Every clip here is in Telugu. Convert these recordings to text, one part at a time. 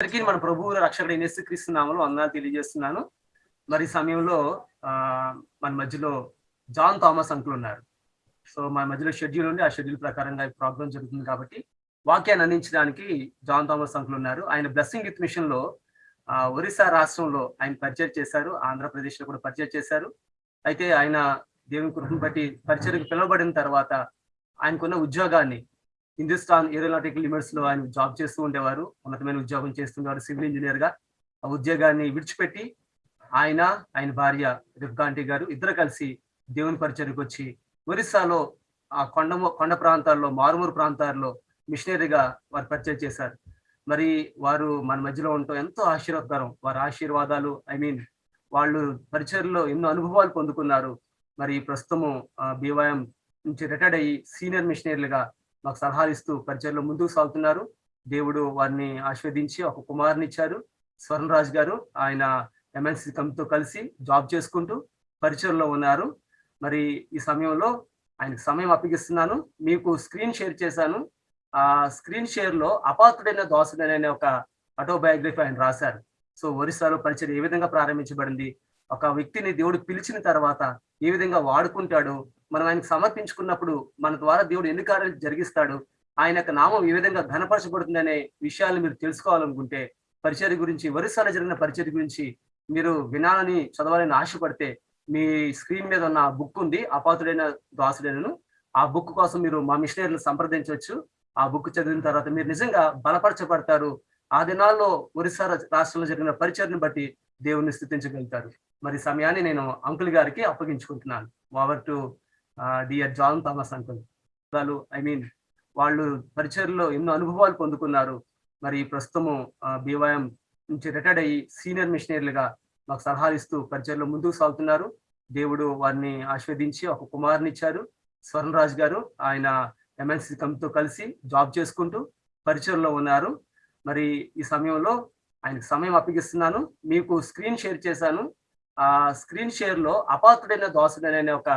అందరికీ మన ప్రభువు రక్షకుడు నేసుక్రీస్తున్నాములు వందనాలు తెలియజేస్తున్నాను. మరి సమయంలో ఆ మన మధ్యలో జాన్ థామస్ అంకులు ఉన్నారు. సో మన మధ్యలో షెడ్యూల్ ఉంది. ఆ షెడ్యూల్ ప్రకారంగా ఈ ప్రోగ్రామ్ జరుగుతుంది కాబట్టి వాక్యాన్ని అందించడానికి జాన్ థామస్ అంకులు ఉన్నారు. ఆయన బ్లెస్సింగ్ విత్ మిషన్లో ఆ, ఒరిస్సా రాష్ట్రంలో ఆయన పరిచయం చేశారు. ఆంధ్రప్రదేశ్లో కూడా పరిచయం చేశారు. అయితే ఆయన దేవుని కృపను బట్టి పరిచయకు పిలువబడిన తర్వాత ఆయనకున్న ఉద్యోగాన్ని హిందుస్థాన్ ఏరోనాటికల్ లిమిట్స్లో ఆయన జాబ్ చేస్తూ ఉండేవారు. ఉన్నతమైన ఉద్యోగం చేస్తున్నారు సివిల్ ఇంజనీర్గా ఆ ఉద్యోగాన్ని విడిచిపెట్టి ఆయన ఆయన భార్య రిఫ్గాంటి గారు ఇద్దరు కలిసి దేవుని పరిచయకు వచ్చి ఒరిస్సాలో ఆ కొండ కొండ ప్రాంతాల్లో మారుమూరు ప్రాంతాల్లో మిషనరీగా వారు పరిచయం చేశారు. మరి వారు మన మధ్యలో ఉండటం ఎంతో ఆశీర్వాదకరం. వారి ఆశీర్వాదాలు ఐ మీన్ వాళ్ళు పరిచయలో ఎన్నో అనుభవాలు పొందుకున్నారు. మరి ప్రస్తుతము బీవాయం నుంచి రిటైర్డ్ అయ్యి సీనియర్ మిషనరీలుగా మాకు సలహాలు ఇస్తూ పరిచయంలో ముందుకు సాగుతున్నారు. దేవుడు వారిని ఆస్వాదించి ఒక కుమారుని ఇచ్చారు. స్వర్ణరాజ్ గారు ఆయన ఎమ్మెల్సీ కమిటీతో కలిసి జాబ్ చేసుకుంటూ పరిచయంలో ఉన్నారు. మరి ఈ సమయంలో ఆయనకు సమయం అప్పగిస్తున్నాను. మీకు స్క్రీన్ షేర్ చేశాను. ఆ స్క్రీన్ షేర్లో అపాత్రుడైన దోసడైన అనే ఒక ఆటోబయోగ్రఫీ ఆయన రాశారు. సో ఒరిస్సాలో పరిచయం ఏ విధంగా ప్రారంభించబడింది? ఒక వ్యక్తిని దేవుడు పిలిచిన తర్వాత ఏ విధంగా వాడుకుంటాడు? మనం ఆయనకు సమర్పించుకున్నప్పుడు మన ద్వారా దేవుడు ఎన్ని కార్యాలు జరిగిస్తాడు? ఆయన యొక్క నామం ఏ విధంగా ఘనపరచబడుతుంది అనే విషయాలు మీరు తెలుసుకోవాలనుకుంటే పరిచయ గురించి వరుసలో జరిగిన పరిచయ గురించి మీరు వినాలని చదవాలని ఆశపడితే మీ స్క్రీన్ మీద ఉన్న బుక్ ఉంది అపాతుడైన దాసుడైనను. ఆ బుక్ కోసం మీరు మా మిషనరీలు సంప్రదించవచ్చు. ఆ బుక్ చదివిన తర్వాత మీరు నిజంగా బలపరచబడతారు. ఆ దినాల్లో ఒరిస్సా రాష్ట్రంలో జరిగిన పరిచయను బట్టి దేవుని స్థుతించగలుగుతారు. మరి సమయాన్ని నేను అంకుల్ గారికి అప్పగించుకుంటున్నాను. Over to dear John Thomas uncle వాళ్ళు ఐ మీన్ వాళ్ళు పరిచయలో ఎన్నో అనుభవాలు పొందుకున్నారు. మరి ప్రస్తుతము బీవైఎం నుంచి రిటైర్డ్ అయ్యి సీనియర్ మిషనరీలుగా మాకు సలహాలు ఇస్తూ పరిచయలో ముందుకు సాగుతున్నారు. దేవుడు వారిని ఆస్వాదించి ఒక కుమారుని ఇచ్చారు స్వర్ణరాజ్ గారు. ఆయన ఎంఎన్సీ కంపెనీతో కలిసి జాబ్ చేసుకుంటూ పరిచయంలో ఉన్నారు. మరి ఈ సమయంలో ఆయనకు సమయం అప్పగిస్తున్నాను. మీకు స్క్రీన్ షేర్ చేశాను. ఆ స్క్రీన్ షేర్లో అపాత్రుడైన దోసడైన అనే ఒక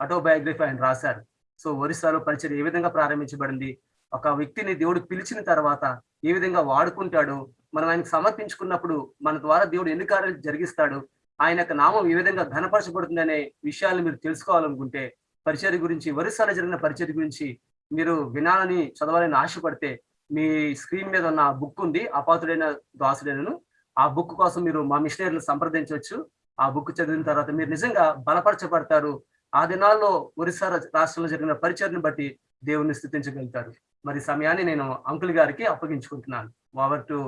ఆటోబయోగ్రఫీ ఆయన రాశారు. సో ఒరిస్సాలో పరిచయం ఏ విధంగా ప్రారంభించబడింది? ఒక వ్యక్తిని దేవుడు పిలిచిన తర్వాత ఏ విధంగా వాడుకుంటాడు? మనం ఆయనకు సమర్పించుకున్నప్పుడు మన ద్వారా దేవుడు ఎన్ని కార్యాలు జరిగిస్తాడు? ఆయన యొక్క నామం ఏ విధంగా ఘనపరచబడుతుంది అనే విషయాలు మీరు తెలుసుకోవాలనుకుంటే పరిచయ గురించి ఒరిస్సాలో జరిగిన పరిచయ గురించి మీరు వినాలని చదవాలని ఆశపడితే మీ స్క్రీన్ మీద ఉన్న బుక్ ఉంది అపాతుడైన దాసుడైనను. ఆ బుక్ కోసం మీరు మా మిషనరీలు సంప్రదించవచ్చు. ఆ బుక్ చదివిన తర్వాత మీరు నిజంగా బలపరచబడతారు. ఆ దినాల్లో ఒరిస్సా రాష్ట్రంలో జరిగిన పరిచయను బట్టి దేవుణ్ణి స్థుతించగలుగుతారు. మరి సమయాన్ని నేను అంకుల్ గారికి అప్పగించుకుంటున్నాను. Over to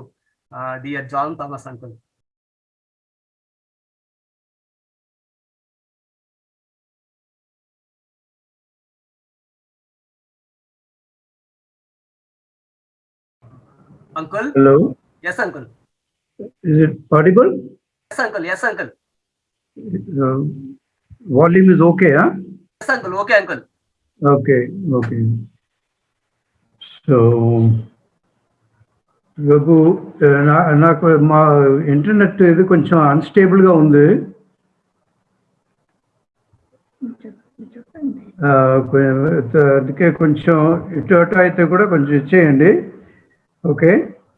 dear John Thomas uncle uncle Hello, yes uncle is it audible? Yes uncle yes uncle Uh, Volume is okay, huh? Yes uncle okay uncle Okay, okay. So, Raghu నా- నాకు మా ఇంటర్నెట్ ఇది కొంచెం అన్స్టేబుల్గా ఉంది. Uh, కొ- అందుకే కొంచెం ఇటు అటు అయితే కూడా కొంచెం ఇచ్చేయండి. ఓకే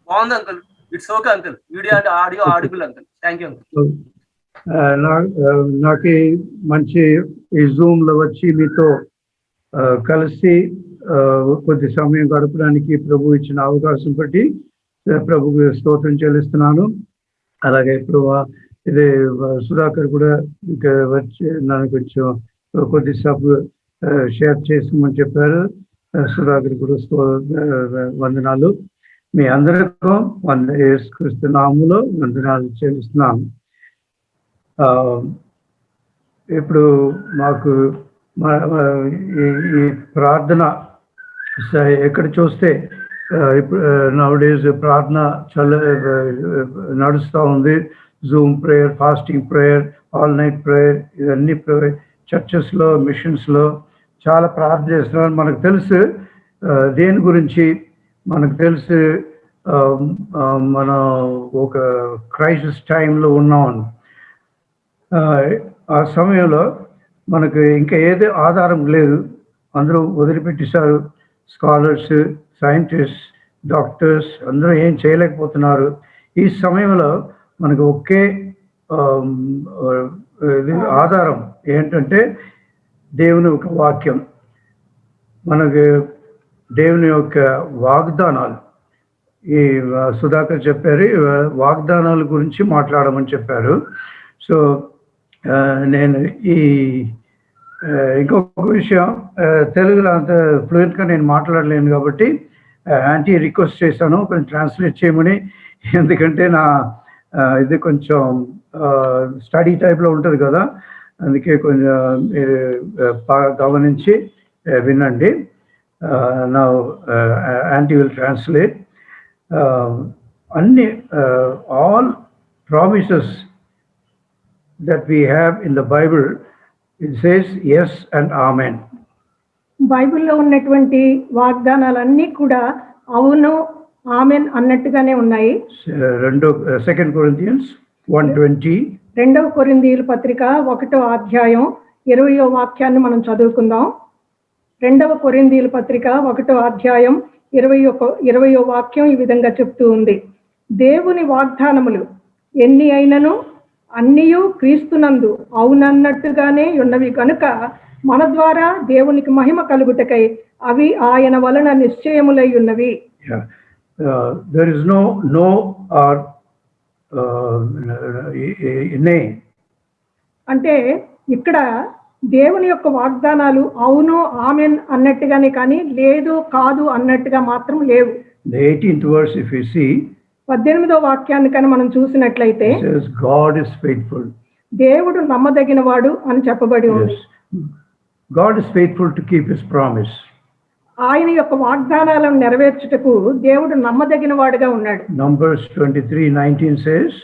బాగుంది uncle it's okay uncle video and audio audible uncle thank you uncle నాకు మంచి ఈ జూమ్లో వచ్చి మీతో కలిసి కొద్ది సమయం గడపడానికి ప్రభు ఇచ్చిన అవకాశం బట్టి ఆ, ప్రభుకు స్తోత్రం చెల్లిస్తున్నాను. అలాగే ఇప్పుడు ఇది సుధాకర్ కూడా ఇంకా వచ్చి నన్ను కొంచెం కొద్ది సబ్ షేర్ చేసుకోమని చెప్పారు. సుధాకర్ కూడా స్తో వందనాలు. మీ అందరికీ వంద ఏసుకృష్ణ నాములో వందనాలు చెల్లిస్తున్నాను. ఇప్పుడు మాకు ఈ- ఈ ప్రార్థన స- ఎక్కడ చూస్తే ఇప్పుడు నౌడేస్ ప్రార్థన చల్ల నడుస్తూ ఉంది. Zoom prayer fasting prayer all night prayer ఇవన్నీ చర్చెస్లో మిషన్స్లో చాలా ప్రార్థన చేస్తున్నారు. మనకు తెలుసు దేని గురించి? మనకు తెలుసు మనం ఒక క్రైసిస్ టైంలో ఉన్నాం ఆ, సమయంలో మనకు ఇంకా ఏది ఆధారం లేదు. అందరూ వదిలిపెట్టేశారు. స్కాలర్స్ సైంటిస్ట్ డాక్టర్స్ అందరూ ఏం చేయలేకపోతున్నారు. ఈ సమయంలో మనకు ఒకే ఇది ఆధారం ఏంటంటే దేవుని ఒక వాక్యం. మనకి దేవుని యొక్క వాగ్దానాలు. ఈ సుధాకర్ చెప్పారు వాగ్దానాల గురించి మాట్లాడమని చెప్పారు. సో నేను ఈ ఇంకొక విషయం తెలుగులో అంత ఫ్లూయెంట్గా నేను మాట్లాడలేను కాబట్టి యాంటీ రిక్వెస్ట్ చేశాను కొంచెం ట్రాన్స్లేట్ చేయమని. ఎందుకంటే నా ఇది కొంచెం స్టడీ టైప్లో ఉంటుంది కదా. అందుకే కొంచెం మీరు బాగా గమనించి వినండి. నా యాంటీ విల్ ట్రాన్స్లేట్ అన్ని all promises that we have in the Bible, it says yes and amen. బైబిల్లో ఉన్నటువంటి వాగ్దానాలన్నీ కూడా అవును ఆమెన్ అన్నట్టుగానే ఉన్నాయి. Uh, రెండో సెకండ్ కొరింథియన్స్ వన్ ట్వంటీ రెండవ కొరిందీయుల పత్రిక ఒకటో అధ్యాయం ఇరవయో వాక్యాన్ని మనం చదువుకుందాం. రెండవ కొరిందీయుల పత్రిక ఒకటో అధ్యాయం ఇరవై ఒక ఇరవయో వాక్యం ఈ విధంగా చెప్తూ ఉంది. దేవుని వాగ్దానములు ఎన్ని అయినను? అన్నియు క్రీస్తునందు అవునన్నట్టుగానే ఉన్నవి కనుక మన ద్వారా దేవునికి మహిమ కలుగుటకై అవి ఆయన వలన నిశ్చయములై ఉన్నవి Yeah. There is no no or uh, nay. అంటే ఇక్కడ దేవుని యొక్క వాగ్దానాలు అవును ఆమెన్ అన్నట్టుగానే కానీ లేదు కాదు అన్నట్టుగా మాత్రం లేవు 18th verse, if you see, పద్దెనిమిదో వాక్యాన్ని కనుక మనం చూసినట్లయితే గాడ్ ఇస్ ఫెయిట్ఫుల్ దేవుడు నమ్మదగిన వాడు అని చెప్పబడి ఉంది. God is faithful to keep his promise ఆయన యొక్క వాగ్దానాలను నెరవేర్చుటకు దేవుడు నమ్మదగిన వాడుగా ఉన్నాడు. నంబర్స్ 23 19 సేస్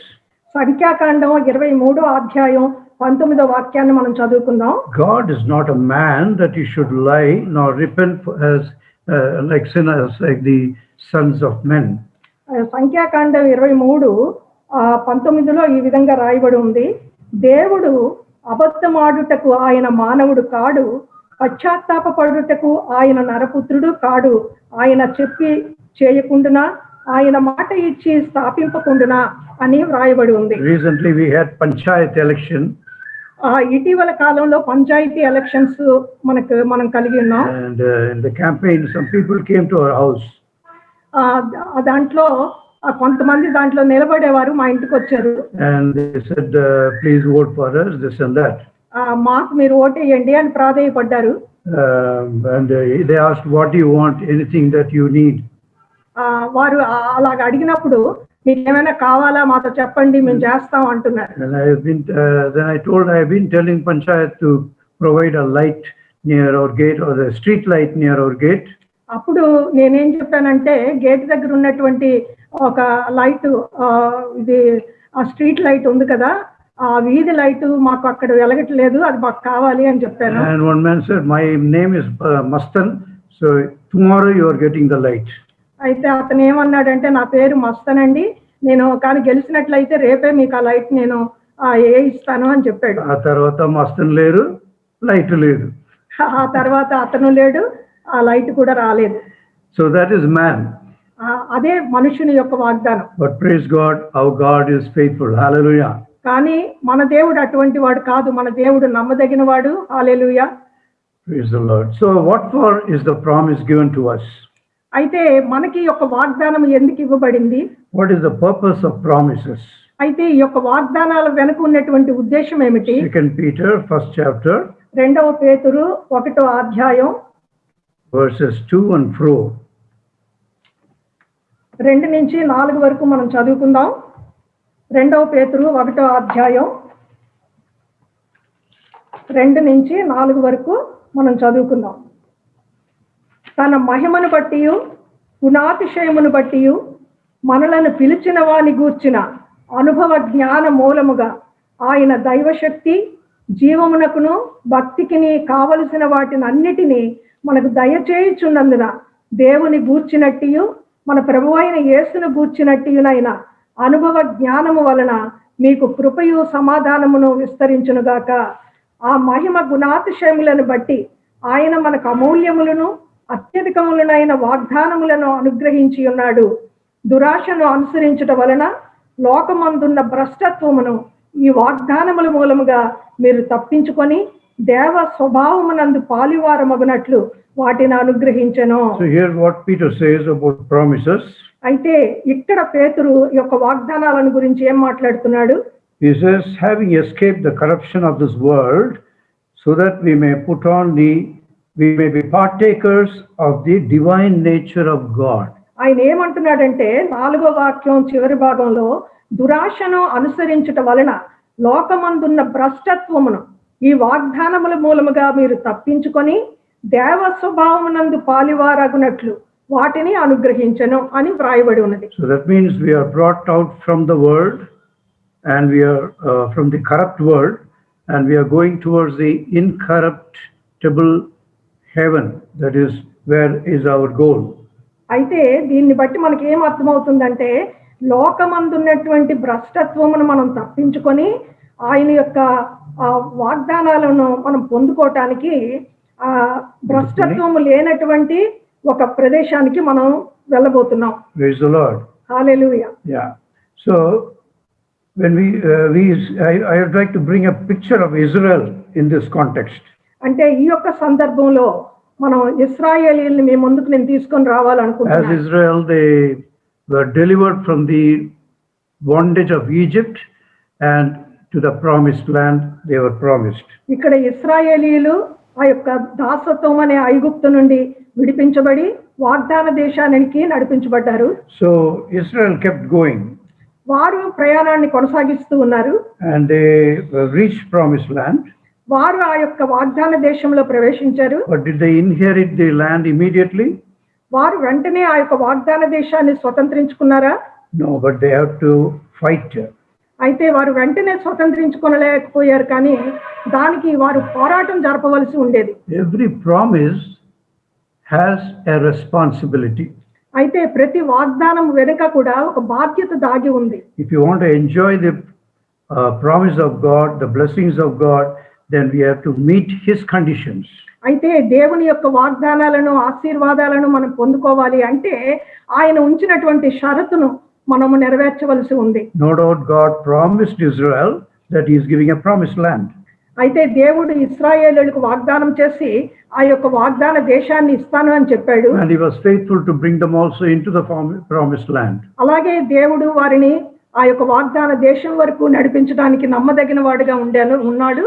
సంఖ్యాకాండం 23 అధ్యాయం పంతొమ్మిదో వాక్యాన్ని మనం చదువుకుందాం. God is not a man that he should lie like like the sons of men సంఖ్యాకాండం ఇరవై మూడు ఆ, పంతొమ్మిదిలో ఈ విధంగా రాయబడి ఉంది. దేవుడు అబద్ధమాడుటకు ఆయన మానవుడు కాడు పశ్చాత్తాపడుటకు ఆయన నరపుత్రుడు కాడు. ఆయన చెప్పి చేయకుండునా? ఆయన మాట ఇచ్చి స్థాపింపకుండునా? అని వ్రాయబడి ఉంది. Had Panchayat election, ఆ ఇటీవల కాలంలో పంచాయతీ ఎలక్షన్స్ మనకు మనం కలిగి ఉన్నాం. Came to our house, ఆ దా- దాంట్లో కొంతమంది దాంట్లో నిలబడేవారు మా ఇంటికి వచ్చారు. మాకు మీరు ఓట్ వేయండి అని ప్రాధాయపడ్డారు. వారు అలాగ అడిగినప్పుడు మీకు ఏమైనా కావాలా? మాతో చెప్పండి మేము చేస్తాం అంటున్నారు. Provide a light near our gate street light near our gate అప్పుడు నేనేం చెప్పానంటే గేట్ దగ్గర ఉన్నటువంటి ఒక లైట్ ఇది ఆ స్ట్రీట్ లైట్ ఉంది కదా ఆ వీధి లైట్ మాకు అక్కడ వెలగట్లేదు అది మాకు కావాలి అని చెప్పాను. Name is uh, Mastan, so tomorrow you are getting the light. అయితే అతను ఏమన్నాడంటే నా పేరు మస్తనండి నేను కానీ గెలిచినట్లయితే రేపే మీకు ఆ లైట్ నేను ఏ ఇస్తాను అని చెప్పాడు. ఆ తర్వాత మస్తన్ లేరు లైట్ లేదు. ఆ తర్వాత అతను లేడు ఆ లైట్ కూడా రాలేదు. సో దట్ ఈస్ మ్యాన్ అదే మనుషుని యొక్క వాగ్దానం. But praise God our God is faithful hallelujah కానీ మన దేవుడు అటువంటి వాడు కాదు. మన దేవుడు నమ్మదగిన వాడు. Hallelujah praise the Lord so what for is the promise given to us? అయితే మనకి యొక్క వాగ్దానం ఎందుకు ఇవ్వబడింది? What is the purpose of promises అయితే ఈ యొక్క వాగ్దానాల వెనుక ఉన్నటువంటి ఉద్దేశం ఏమిటి? సెకండ్ పీటర్ ఫస్ట్ చాప్టర్ రెండవ పేతురు ఒకటో అధ్యాయం వర్సెస్ 2 అండ్ 4 రెండు నుంచి నాలుగు వరకు మనం చదువుకుందాం. రెండవ పేతురు ఒకటో అధ్యాయం. రెండు నుంచి నాలుగు వరకు మనం చదువుకుందాం. తన మహిమను బట్టి గుణాతిశయమును బట్టి మనలను పిలిచిన వాని గూర్చిన అనుభవ జ్ఞాన మూలముగా ఆయన దైవశక్తి జీవమునకును భక్తికిని కావలసిన వాటిని అన్నిటినీ మనకు దయచేయుచున్నందున దేవుని గూర్చినట్టియు మన ప్రభు అయిన యేసును గూర్చినట్టియునైన అనుభవ జ్ఞానము వలన మీకు కృపయు సమాధానమును విస్తరించునుగాక. ఆ మహిమ గుణాతిశయములను బట్టి ఆయన మనకు అమూల్యములను అత్యధికములనైన వాగ్దానములను అనుగ్రహించి ఉన్నాడు దురాశను అనుసరించుట వలన లోకమందున్న భ్రష్టత్వమును ఈ వాగ్దానముల మూలముగా మీరు తప్పించుకొని దేవ స్వభావమునందు పాలివార మగునట్లు వాటిని అనుగ్రహించను. అయితే ఇక్కడ పేతురు యొక్క వాగ్దానాలను గురించి ఏం మాట్లాడుతున్నాడు? He says, having escaped the corruption of this world, so that we may put on the, we may be partakers of the divine ఆయన ఏమంటున్నాడంటే నాలుగో వాక్యం చివరి భాగంలో దురాశను అనుసరించట వలన లోకమందున్న భ్రష్టత్వమును ఈ వాగ్దానముల మూలముగా మీరు తప్పించుకొని దేవ స్వభావమునందు పాలివారగునట్లు వాటిని అనుగ్రహించను అని వ్రాయబడి ఉన్నది. So that means we are brought out from the world and we are from the corrupt world and we are going towards the incorruptible heaven that is where is our goal అయితే దీన్ని బట్టి మనకి ఏం అర్థమవుతుందంటే లోకమందున్నటువంటి భ్రష్టత్వమును మనం తప్పించుకొని ఆయన యొక్క ఆ వాగ్దానాలను మనం పొందుకోవటానికి ఆ భ్రష్టత్వం లేనటువంటి ఒక ప్రదేశానికి మనం వెళ్ళబోతున్నాం. అంటే ఈ యొక్క సందర్భంలో మనం ఇస్రాయల్ మీ ముందుకు నేను తీసుకొని రావాలనుకుంటున్నాను from the bondage of Egypt and to the promised land they were promised ఇక్కడ ఇస్రాయేలీలు ఆ యొక్క దాసత్వం అనే ఐగుప్తు నుండి విడిపించబడి వాగ్దాన దేశానికి నడిపించబడ్డారు. సో ఇస్రాయల్ కెప్ట్ గోయింగ్ వారు ప్రయాణాన్ని కొనసాగిస్తూ ఉన్నారు. And they reach promise land వారు ఆ యొక్క వాగ్దాన దేశంలో ప్రవేశించారు. But did they inherit the land immediately వారు వెంటనే ఆ యొక్క వాగ్దాన దేశాన్ని స్వతంత్రించుకున్నారా? No but they have to fight అయితే వారు వెంటనే స్వతంత్రించుకొనలేకపోయారు కానీ దానికి వారు పోరాటం జరపవలసి ఉండేది Every promise has a responsibility. అయితే ప్రతి వాగ్దానం వెనుక కూడా ఒక బాధ్యత దాగి ఉంది want to enjoy the uh, promise of God, the blessings of God, then we have to meet His conditions. అయితే దేవుని యొక్క వాగ్దానాలను ఆశీర్వాదాలను మనం పొందుకోవాలి అంటే ఆయన ఉంచినటువంటి షరతును మనము నెరవేర్చవలసి ఉంది. No doubt God promised Israel that is giving a promise land అయితే దేవుడు ఇస్రాయేలులకు వాగ్దానం చేసి ఆ యొక్క వాగ్దాన దేశాన్ని ఇస్తాను అని చెప్పాడు. And he was faithful to bring them also into the promise land అలాగే దేవుడు వారిని ఆ యొక్క వాగ్దాన దేశం వరకు నడిపించడానికి నమ్మదగిన వాడుగా ఉండాను ఉన్నాడు.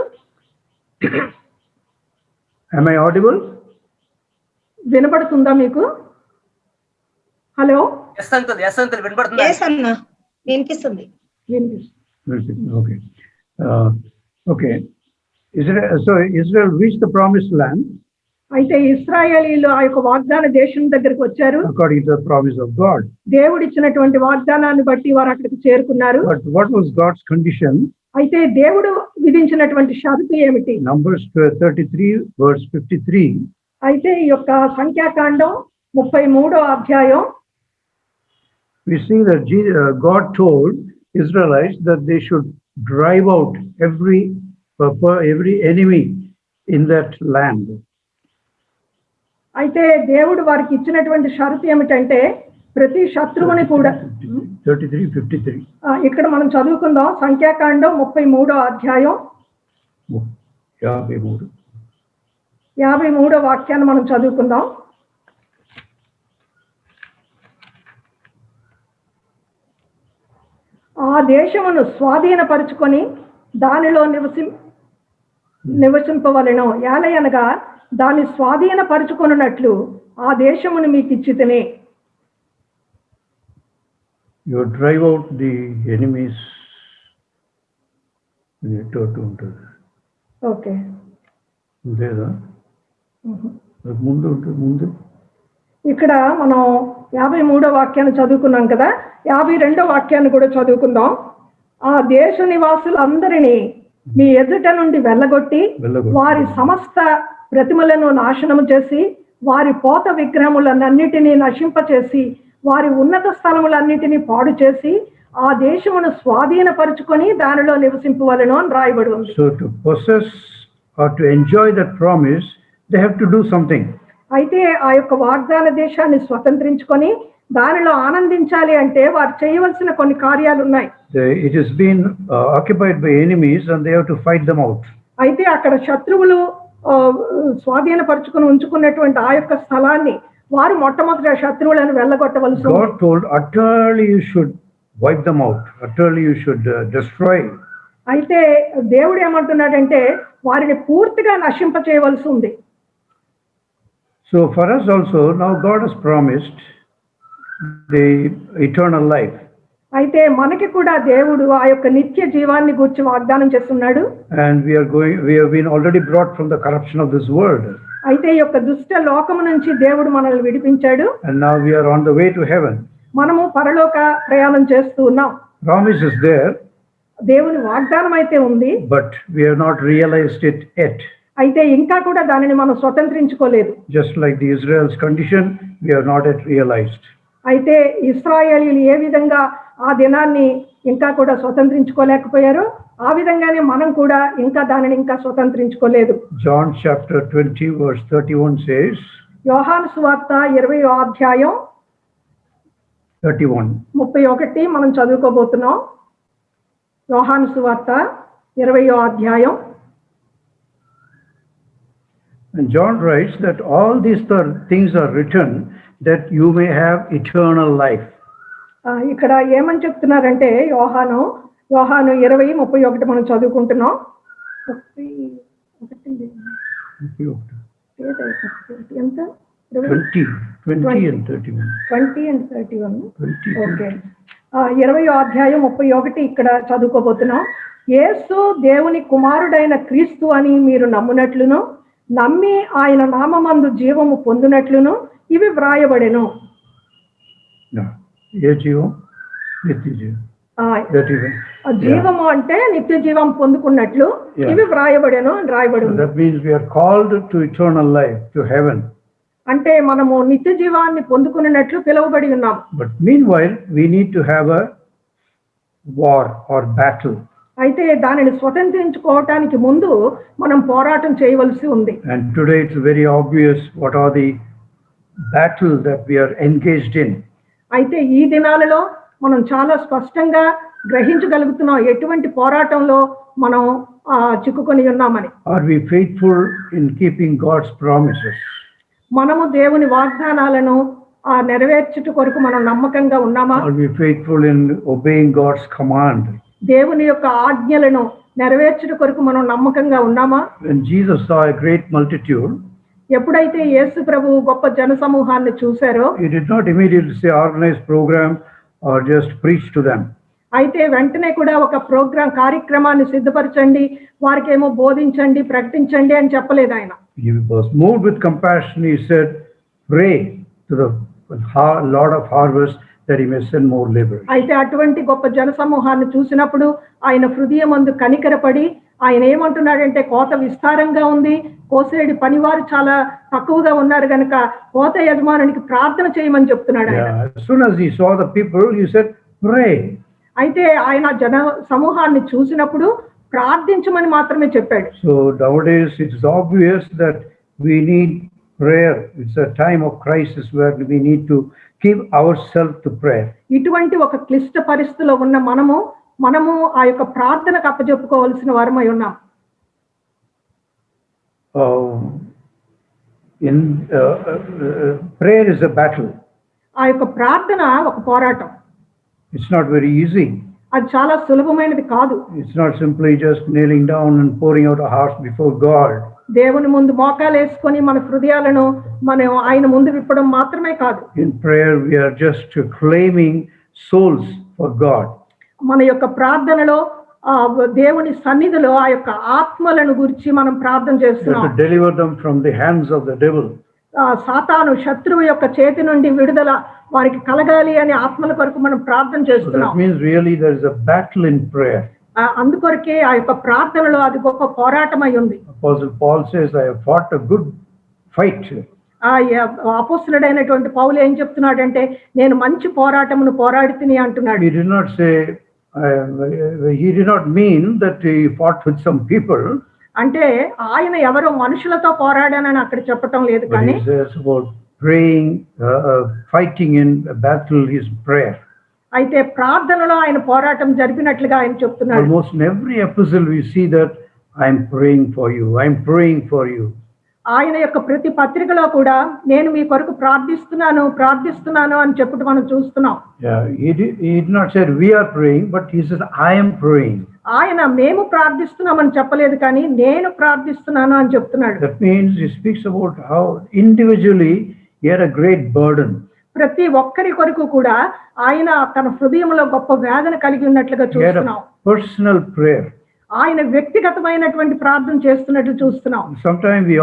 ఐ ఆడిబుల్ వినపడుతుందా మీకు? హలో? వినపడుతుందా? వినిపిస్తుంది. so Israel reached the promised land. అయితే ఇస్రాయేలీలు ఆ యొక్క వాగ్దాన దేశం దగ్గరికి వచ్చారు. The promise of God. దేవుడు ఇచ్చినటువంటి వాగ్దానాన్ని బట్టి వారు అక్కడికి చేరుకున్నారు. Was God's condition? అయితే దేవుడు విధించినటువంటి షరతు ఏమిటి? Numbers 33, verse 53. అయితే ఈ యొక్క సంఖ్యాకాండం ముప్పై మూడో అధ్యాయం We see that Je- uh, God told Israelites that they should drive out every uh, every enemy in that land. అయితే దేవుడు వారికి ఇచ్చినటువంటి షరతు ఏమిటంటే ప్రతి శత్రువుని కూడా 33, 53. ఆ, ఇక్కడ మనం చదువుకుందాం సంఖ్యాకాండం ముప్పై మూడో అధ్యాయం యాభై మూడు. యాభై మూడో వాక్యాన్ని మనం చదువుకుందాం ఆ దేశమును స్వాధీనపరుచుకొని దానిలో నివసి నివసింపవలెను. ఏలయనగా దాన్ని స్వాధీనపరుచుకొనున్నట్లు ఆ దేశమును మీకు ఇచ్చితిని out the enemies. ఎటు అటు ఉంటుంది ఓకే లేదా ముందు ఉంటుంది ముందు ఇక్కడ మనం యాభై మూడో వాక్యాన్ని చదువుకున్నాం కదా యాభై రెండో వాక్యాన్ని కూడా చదువుకుందాం ఆ దేశ నివాసులందరినీ మీ ఎదుట నుండి వెళ్ళగొట్టి. వారి సమస్త ప్రతిమలను నాశనము చేసి వారి పోత విగ్రహములన్నిటినీ నశింపచేసి వారి ఉన్నత స్థలములన్నిటినీ పాడు చేసి ఆ దేశమును స్వాధీనపరుచుకొని దానిలో నివసింపవలను అని రాయబడి ఉంది So to possess or to enjoy that promise, they have to do something. అయితే ఆ యొక్క వాగ్దాన దేశాన్ని స్వతంత్రించుకొని దానిలో ఆనందించాలి అంటే వారు చేయవలసిన కొన్ని కార్యాలు ఉన్నాయి has been uh, occupied by enemies and they have to fight them out. అయితే అక్కడ శత్రువులు స్వాధీనపరుచుకుని ఉంచుకున్నటువంటి ఆ యొక్క స్థలాన్ని వారు మొట్టమొదటి శత్రువులను వెళ్ళగొట్టవలసి told utterly you should wipe them out, utterly you should uh, destroy. అయితే దేవుడు ఏమంటున్నాడంటే వారిని పూర్తిగా నశింప చేయవలసి ఉంది So for us also, now God has promised the eternal life. అయితే మనకి కూడా దేవుడు ఆ యొక్క నిత్య జీవాన్ని గూర్చి వాగ్దానం చేస్తున్నాడు And we are going, we have been already brought from the corruption of this world. అయితే ఈ యొక్క దుష్ట లోకము నుంచి దేవుడు మనల్ని విడిపించాడు And now we are on the way to heaven. మనము పరలోక ప్రయాణం చేస్తూ ఉన్నాం Promise is there, దేవుని వాగ్దానం అయితే ఉంది but we have not realized it yet. అయితే ఇంకా కూడా దానిని మనం స్వతంత్రించుకోలేదు Just like the Israel's condition, we have not yet realized. అయితే ఇస్రాయేలీలు ఏ విధంగా ఆ దినాన్ని ఇంకా కూడా స్వతంత్రించుకోలేకపోయారో ఆ విధంగానే మనం కూడా ఇంకా దానిని ఇంకా స్వతంత్రించుకోలేదు John chapter 20, verse 31 says, యోహాను సువార్త ఇరవై అధ్యాయం 31. ముప్పై ఒకటి మనం చదువుకోబోతున్నాం యోహాను సువార్త ఇరవయో అధ్యాయం And John writes that all these th- things are written that you may have eternal life. ఇక్కడ ఏమని చెప్తున్నారంటే యోహాను యోహాను ఇరవై ముప్పై ఒకటి మనం చదువుకుంటున్నాం. ఎంత? ఇరవై 20, 20 and 31. Twenty and thirty one 20. Okay ఇరవై అధ్యాయం ముప్పై ఒకటి ఇక్కడ చదువుకోబోతున్నాం. యేసు దేవుని కుమారుడైన క్రీస్తు అని మీరు నమ్మునట్లును నమ్మి ఆయన నామమందు జీవము పొందునట్లును ఇవి వ్రాయబడెను. ఏ జీవం నిత్య జీవము అంటే నిత్య జీవం పొందుకున్నట్లు. ఇవి వ్రాయబడెను అని రాయబడి ఉంది that means we are called to eternal life, to heaven. అంటే మనము నిత్య జీవాన్ని పొందుకున్నట్లు పిలువబడి ఉన్నాం But meanwhile, we need to have a war or battle. అయితే దానిని స్వతంత్రించుకోవటానికి ముందు మనం పోరాటం చేయవలసి ఉంది. And today it's very obvious what are the battle that we are engaged in అయితే ఈ దినాలలో మనం చాలా స్పష్టంగా గ్రహించగలుగుతున్నాం ఎటువంటి పోరాటంలో మనం చిక్కుకొని ఉన్నామని. Are we faithful in keeping God's promises మనము దేవుని వాగ్దానాలను నెరవేర్చుట కొరకు మనం నమ్మకంగా ఉన్నామా? Are we faithful in obeying God's command దేవుని యొక్క ఆజ్ఞలను నెరవేర్చడం కొరకు మనం నమ్మకంగా ఉన్నామా? జీసస్ సా గ్రేట్ మల్టిట్యూడ్ ఎప్పుడైతే యేసు ప్రభు గొప్ప జన సమూహాన్ని చూసారో he did not immediately organise programme or just preach to them అయితే వెంటనే కూడా ఒక ప్రోగ్రామ్ కార్యక్రమాన్ని సిద్ధపరచండి వారికి ఏమో బోధించండి ప్రకటించండి అని చెప్పలేదు ఆయన. He with compassion he pray to the of harvest అయితే అటువంటి గొప్ప జన సమూహాన్ని చూసినప్పుడు ఆయన హృదయమందు కనికరపడి ఆయన ఏమంటున్నాడంటే కోత విస్తారంగా ఉంది కోసేడి పనివారు చాలా తక్కువగా ఉన్నారు గనుక కోత యజమానునికి ప్రార్థన చేయమని చెప్తున్నాడు. అయితే ఆయన జన సమూహాన్ని చూసినప్పుడు ప్రార్థించమని మాత్రమే చెప్పాడు So nowadays it's obvious that we need prayer. It's a time of crisis where we need our self to prayer. ఇటువంటి ఒక క్లిష్ట పరిస్థితిలో ఉన్న మనము మనము ఆ యొక్క ప్రార్థనకు అప్పచెప్పుకోవాల్సిన వారమై ఉన్నాం. ప్రేయర్ ఇస్ అ బ్యాటిల్ ఆ యొక్క ప్రార్థన ఒక పోరాటం. ఇట్స్ నాట్ వెరీ ఈజీ అది చాలా సులభమైనది కాదు. It's not simply just kneeling down and pouring out heart before God దేవుని ముందు మోకాలు వేసుకొని మన హృదయాలను మనం ఆయన ముందు విప్పడం మాత్రమే కాదు. In prayer we are just claiming souls for God మన యొక్క ప్రార్థనలో దేవుని సన్నిధిలో ఆ యొక్క ఆత్మలను గురించి మనం ప్రార్థన చేస్తున్నాం. Deliver them from the hands of the devil ఆ సాతాను శత్రువు యొక్క చేతి నుండి విడుదల వారికి కలగాలి అని ఆత్మల కొరకు మనం ప్రార్థన చేస్తున్నాం. Means really there is a battle in prayer అందుకొరకే ఆ యొక్క ప్రార్థనలో అది గొప్ప పోరాటం అయి ఉంది ఐ హావ్ గుడ్ ఫైట్ ఆ అపోస్తులడైనటువంటి పౌలు ఏం చెప్తున్నాడు అంటే నేను మంచి పోరాటమును పోరాడుతుంది అంటున్నాడు. అంటే ఆయన ఎవరో మనుషులతో పోరాడానని అక్కడ చెప్పటం లేదు కానీ అయితే ప్రార్థనలో ఆయన పోరాటం జరిపినట్లుగా ఆయన చెప్తున్నాడు. Every episode you see I'm praying for you I'm praying for you ఆయన యొక్క ప్రతి పత్రికలో కూడా నేను మీ కొరకు ప్రార్థిస్తున్నాను ప్రార్థిస్తున్నాను అని చెప్పుట మనం చూస్తున్నాం. ఆయన మేము ప్రార్థిస్తున్నామని చెప్పలేదు కానీ నేను ప్రార్థిస్తున్నాను అని చెప్తున్నాడు how individually he had a great burden. ప్రతి ఒక్కరి కొరకు కూడా ఆయన తన హృదయంలో గొప్ప వేదన కలిగి ఉన్నట్లుగా చూస్తున్నాం personal prayer. ఆయన వ్యక్తిగతమైనటువంటి ప్రార్థన చేస్తున్నట్టు చూస్తున్నాం. Some time we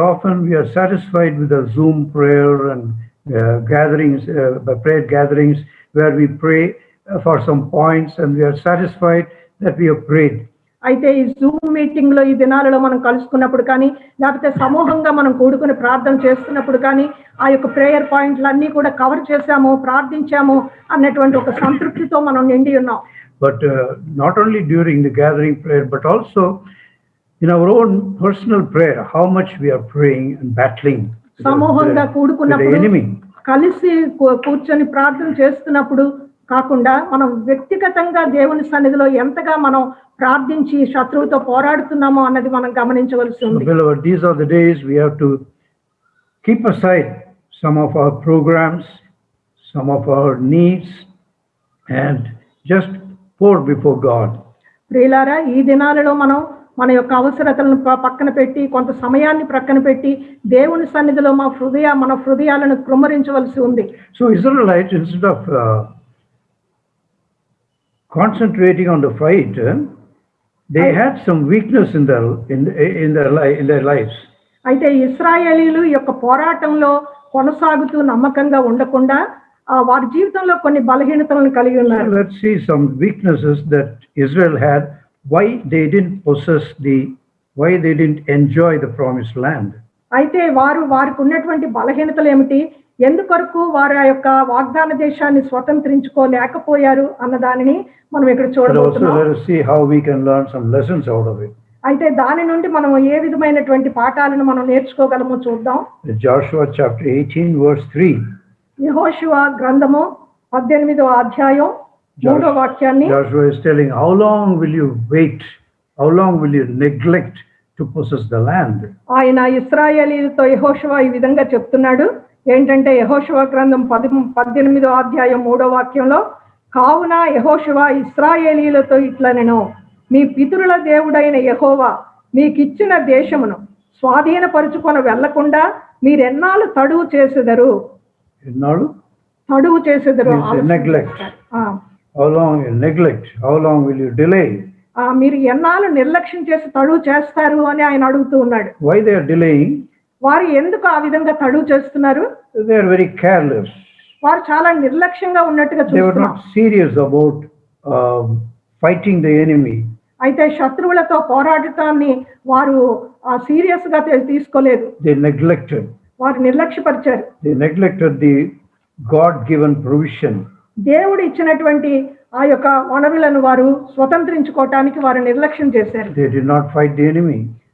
satisfied with zoom prayer and gatherings prayer gatherings where we pray for some points and satisfied that we have prayed అయితే ఈ జూమ్ మీటింగ్లో ఈ దినాలలో మనం కలుసుకున్నప్పుడు కానీ లేకపోతే సమూహంగా మనం కూడుకుని ప్రార్థన చేస్తున్నప్పుడు కానీ ఆ యొక్క ప్రేయర్ పాయింట్లు అన్ని కూడా కవర్ చేశాము ప్రార్థించాము అన్నటువంటి ఒక సంతృప్తితో మనం నిండి ఉన్నాం. But uh, not only during the gathering prayer, but also in our own personal prayer, how much we are praying and battling with the, సమూహంగా with the కూడుకున్నప్పుడు enemy. కలిసి కూ- కూర్చొని ప్రార్థన చేస్తున్నప్పుడు కాకుండా మనం వ్యక్తిగతంగా దేవుని సన్నిధిలో ఎంతగా మనం ప్రార్థించి శత్రువుతో పోరాడుతున్నామో అన్నది మనం గమనించవలసి So, ఉంది beloved, these are the days we have to keep aside some of our programs, some of our needs, and just pour before God. ప్రియులారా ఈ దినాలలో మనం మన యొక్క అవసరతలను పక్కన పెట్టి కొంత సమయాన్ని ప్రక్కన పెట్టి దేవుని సన్నిధిలో మా హృదయ మన హృదయాలను కృమ్మరించవలసి ఉంది So, Israelites, instead of uh, concentrating on the fight, uh, they had some weakness in their in in their li- in their lives. అయితే ఇస్రాయేలీలు యొక్క పోరాటంలో కొనసాగుతూ నమ్మకంగా ఉండకుండా వారి జీవితంలో కొన్ని బలహీనతలను కలిగి ఉన్నారు. Let see some weaknesses that Israel had why they did possess the why they did enjoy the promise land అయితే వారు వారికి ఉన్నటువంటి బలహీనతలు ఏమిటి? ఎందుకరకు వారి ఆ యొక్క వాగ్దాన దేశాన్ని స్వతంత్రించుకోలేకపోయారు అన్న దానిని మనం ఇక్కడ చూడవచ్చు అయితే దాని నుండి మనం ఏ విధమైనటువంటి పాఠాలను మనం నేర్చుకోగలమో చూద్దాం. జాషువా చాప్టర్ 18 వర్స్ 3 యెహోషువ గ్రంథము పద్దెనిమిదో అధ్యాయం మూడో వాక్యాన్ని Joshua is telling, how long will you wait? How long will you neglect to possess the land? ఆయన ఇస్రాయేలీలతో యెహోషువ ఈ విధంగా చెప్తున్నాడు ఏంటంటే యెహోషువ గ్రంథం పది పద్దెనిమిదో అధ్యాయం మూడో వాక్యంలో కావున యెహోషువ ఇస్రాయేలీలతో ఇట్లా నేను మీ పితరుల దేవుడైన యెహోవా మీకిచ్చిన దేశమును స్వాధీనపరుచుకొని వెళ్ళకుండా మీరెన్నాళ్ళు తడువు చేసెదరు ఎన్నాడు తడువు చేసేదారు neglect how long neglect how long will you delay మీరు ఎన్నాళ్ళు నిర్లక్ష్యం చేసి తడువు చేస్తారు అని ఆయన అడుగుతూ ఉన్నాడు. వై దే ఆర్ డిలేయింగ్ వారు ఎందుకు ఆ విధంగా తడువు చేస్తున్నారు? దే ఆర్ వెరీ కేర్లెస్ వారు చాలా నిర్లక్ష్యంగా ఉన్నట్టుగా చూస్తున్నారు serious about fighting the enemy అయితే శత్రువులతో పోరాడటాన్ని వారు సీరియస్గా తీసుకోలేదు. దే నెగ్లెక్టెడ్ వారు నిర్లక్ష్యపరిచారు. The neglected the God given provision దేవుడు ఇచ్చినటువంటి ఆ యొక్క వనరులను వారు స్వతంత్రించుకోవటానికి వారు నిర్లక్ష్యం చేశారు.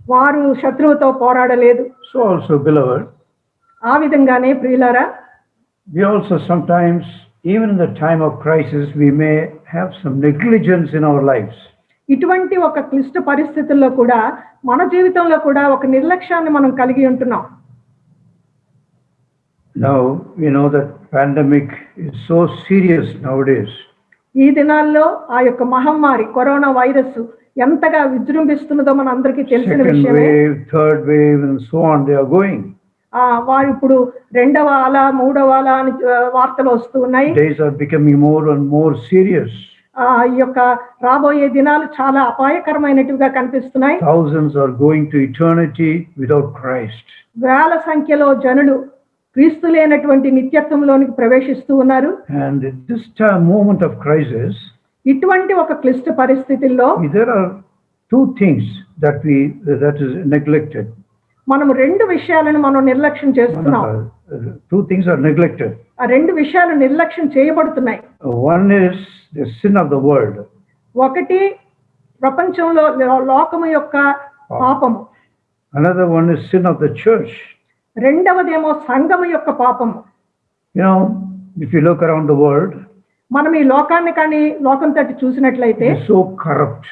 వారు శత్రువుతో పోరాడలేదు. సో ఆల్సో బిలవర్ ఆ విధంగానే ప్రియులారా we also sometimes even the time of crisis we may have some negligence in our lives ఇటువంటి ఒక క్లిష్ట పరిస్థితుల్లో కూడా మన జీవితంలో కూడా ఒక నిర్లక్ష్యాన్ని మనం కలిగి ఉంటున్నాం. Now, we know that pandemic is so serious nowadays. ఈ దినాల్లో ఆ యొక్క మహమ్మారి కరోనా వైరస్ ఎంతగా విజృంభిస్తున్నదో మన అందరికీ తెలిసిన Second విషయమే wave, third wave, and so on, they are going. ఆ వారు ఇప్పుడు రెండవ అల మూడవ అల అని ఆ, వార్తలు వస్తూ ఉన్నాయి Days are becoming more and more serious. ఆ ఈ యొక్క రాబోయే దినాలు చాలా అపాయకరమైనట్టుగా కనిపిస్తున్నాయి Thousands are going to eternity without Christ. వేల సంఖ్యలో జనులు క్రీస్తు లేనటువంటి నిత్యత్వంలోనికి ప్రవేశిస్తూ ఉన్నారు. మూమెంట్ ఆఫ్ క్రైసిస్ ఇటువంటి ఒక క్లిష్ట పరిస్థితుల్లో there are two things that we that is neglected మనం రెండు విషయాలను మనం నిర్లక్ష్యం చేస్తున్నాం. టూ థింగ్స్ ఆర్ నెగ్లెక్టెడ్ ఆ రెండు విషయాలు నిర్లక్ష్యం చేయబడుతున్నాయి. One is sin of the world ఒకటి ప్రపంచంలో లోకము యొక్క పాపము. Another one is sin of the church రెండవదేమో సంఘం యొక్క పాపము you know if you look around the world మనం ఈ లోకాన్ని కానీ లోకం తట్టి చూసినట్లయితే సో కరప్ట్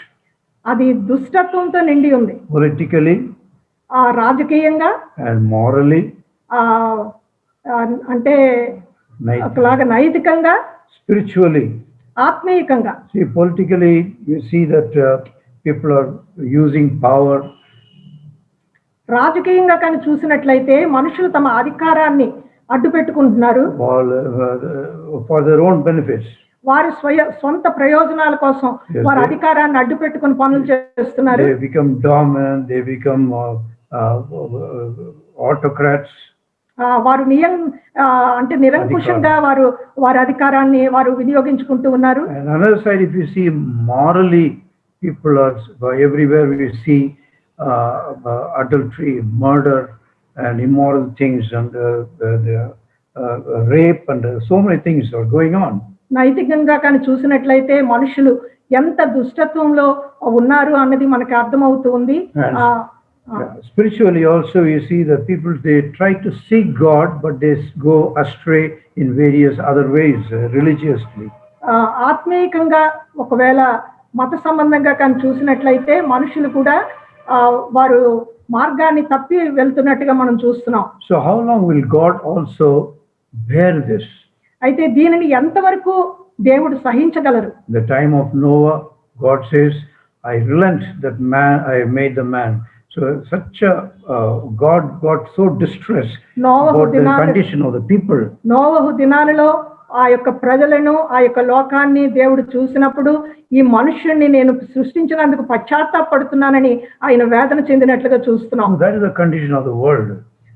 అది దుష్టత్వంతో నిండి ఉంది. పొలిటికల్లీ ఆ రాజకీయంగా అండ్ మారలీ ఆ అంటే ఒకలాగా నైతికంగా spiritually ఆత్మీయకంగా. See politically you see that people are using power రాజకీయంగా కానీ చూసినట్లయితే మనుషులు తమ అధికారాన్ని అడ్డు పెట్టుకుంటున్నారు వారి స్వయ సొంత ప్రయోజనాల కోసం వారి అధికారాన్ని అడ్డు పెట్టుకుని పనులు చేస్తున్నారు. వారు నియం అంటే నిరంకుశంగా వారు వారి అధికారాన్ని వారు వినియోగించుకుంటూ ఉన్నారు. Morally people are everywhere we see adultery, murder, and immoral things, and uh, uh, the, uh, rape, and uh, so many things are going on. నైతికంగా కానీ చూసినట్లయితే మనుషులు ఎంత దుష్టత్వంలో ఉన్నారు అన్నది మనకి అర్థమవుతూ ఉంది Yes. ఆ, ఆ, Yeah. Spiritually, also, you see that people they try to seek God, but they go astray in various other ways uh, religiously. ఆత్మీయంగా ఒకవేళ మత సంబంధంగా కానీ చూసినట్లయితే మనుషులు కూడా వారు మార్గాన్ని తప్పి వెళ్తున్నట్టుగా మనం చూస్తున్నాం. So how long will God also bear this అయితే దీనిని ఎంతవరకు దేవుడు సహించగలరు? The time of Noah God says I relent that man I made the man so such God got so distress నోవహు దినాల కండిషన్ ఆఫ్ పీపుల్ నోవహు దినాలలో ఆ యొక్క ప్రజలను ఆ యొక్క లోకాన్ని దేవుడు చూసినప్పుడు ఈ మనుష్యుణ్ణి నేను సృష్టించినందుకు పశ్చాత్తాపడుతున్నానని ఆయన వేదన చెందినట్లుగా చూస్తున్నాం is the condition of the world.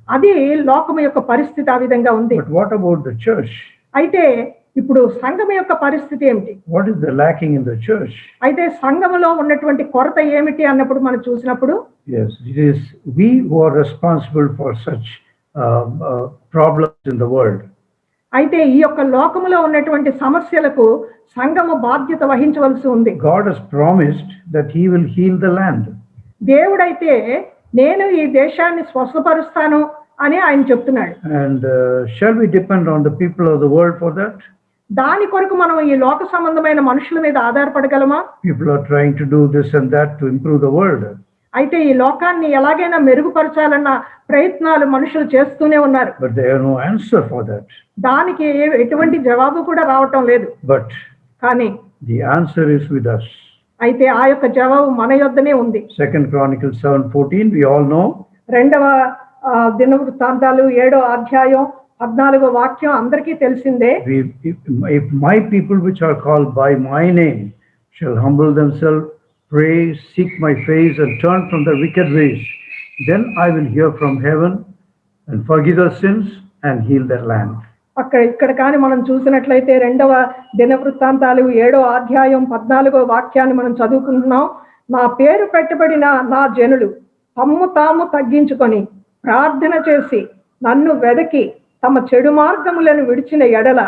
అది లోకము యొక్క పరిస్థితి ఆ విధంగా ఉంది church? అయితే ఇప్పుడు సంఘం యొక్క పరిస్థితి ఏమిటి What is the lacking in the church? అయితే సంఘములో ఉన్నటువంటి కొరత ఏమిటి అన్నప్పుడు మనం చూసినప్పుడు Yes, it is we who are responsible for such uh, problems in the world. అయితే ఈ యొక్క లోకములో ఉన్నటువంటి సమస్యలకు సంఘము బాధ్యత వహించవలసి ఉంది. God has promised that he will heal the land దేవుడైతే నేను ఈ దేశాన్ని స్వస్థపరుస్తాను అని ఆయన చెప్తున్నాడు. And shall we depend on the people of the world for that దాని కొరకు మనం ఈ లోక సంబంధమైన మనుషుల మీద ఆధారపడగలమా? People are trying to do this and that to improve the world అయితే ఈ లోకాన్ని ఎలాగైనా మెరుగుపరచాలన్న ప్రయత్నాలు మనుషులు చేస్తూనే ఉన్నారు. దానికి ఎటువంటి జవాబు కూడా రావటం లేదు. బట్ కానీ ది ఆన్సర్ ఇస్ విత్ అయితే ఆ యొక్క జవాబు మన యొద్దనే ఉంది. Second chronicle seven fourteen we all know రెండవ దిన వృత్తాంతాలు ఏడో అధ్యాయం పద్నాలుగో వాక్యం అందరికీ తెలిసిందే. If my people which are call by my name shall humble them self pray, seek my face, and turn from their wicked ways, then I will hear from heaven and forgive their sins and heal their land. అక్కడ ఇక్కడ కానీ మనం చూసినట్లయితే రెండవ దినవృత్తాంతాలు ఏడో అధ్యాయం పద్నాలుగో వాక్యాన్ని మనం చదువుకుంటున్నాం నా పేరు పెట్టబడిన నా జనులు తమ్ము తాము తగ్గించుకొని ప్రార్థన చేసి నన్ను వెదకి తమ చెడు మార్గములను విడిచిన ఎడల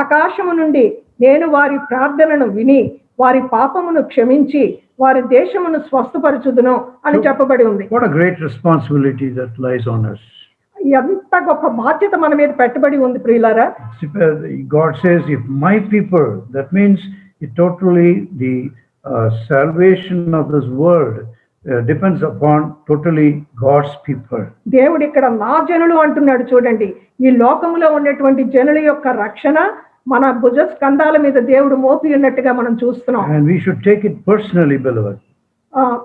ఆకాశము నుండి నేను వారి ప్రార్థనను విని వారి పాపమును క్షమించి వారి దేశమును స్వస్థపరచుదును అని చెప్పబడి ఉంది. Great responsibility that lies on us ఎంత గొప్ప బాధ్యత మన మీద పెట్టుబడి ఉంది ప్రియులారా. God says if my people that means it totally the salvation of this world depends upon totally God's people దేవుడు ఇక్కడ నా జనులు అంటున్నాడు చూడండి. ఈ లోకంలో ఉన్నటువంటి జనుల యొక్క రక్షణ మన భుజ స్కంధాల మీద దేవుడు మోపి ఉన్నట్టుగా మనం చూస్తున్నాం.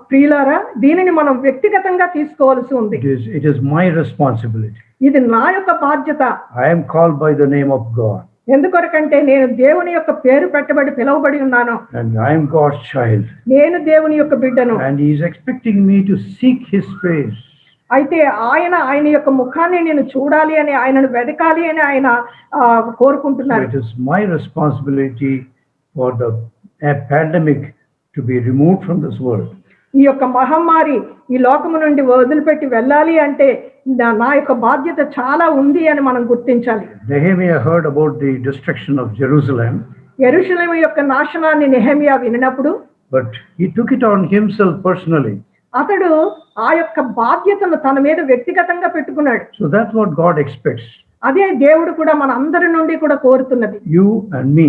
ప్రియులారా దీనిని మనం వ్యక్తిగతంగా తీసుకోవాల్సి ఉంది. ఇట్ ఇస్ మై రెస్పాన్సిబిలిటీ ఇది నా యొక్క బాధ్యత. I'm call by the name of God ఎందుకొరకంటే నేను దేవుని యొక్క పేరు పెట్టబడి పిలవబడి ఉన్నాను. అండ్ ఐఎమ్ గాడ్స్ చైల్డ్ నేను దేవుని యొక్క బిడ్డను. And is expecting me to seek his praise అయితే ఆయన ఆయన యొక్క ముఖాన్ని నేను చూడాలి అని ఆయనను వెతకాలి అని ఆయన కోరుకుంటున్నారు. It is my responsibility for the pandemic to be remove from this world ఈ యొక్క మహమ్మారి ఈ లోకము నుండి వదిలిపెట్టి వెళ్ళాలి అంటే నా యొక్క బాధ్యత చాలా ఉంది అని మనం గుర్తించాలి. Nehemiah heard about the destruction of Jerusalem Jerusalem యొక్క నాశనాన్ని Nehemiah వినప్పుడు but he took it on himself personally అతడు ఆ యొక్క బాధ్యతను తన మీద వ్యక్తిగతంగా పెట్టుకున్నాడు So that's what God expects. అదే దేవుడు కూడా మన అందరి నుండి కూడా కోరుతున్నది You and me,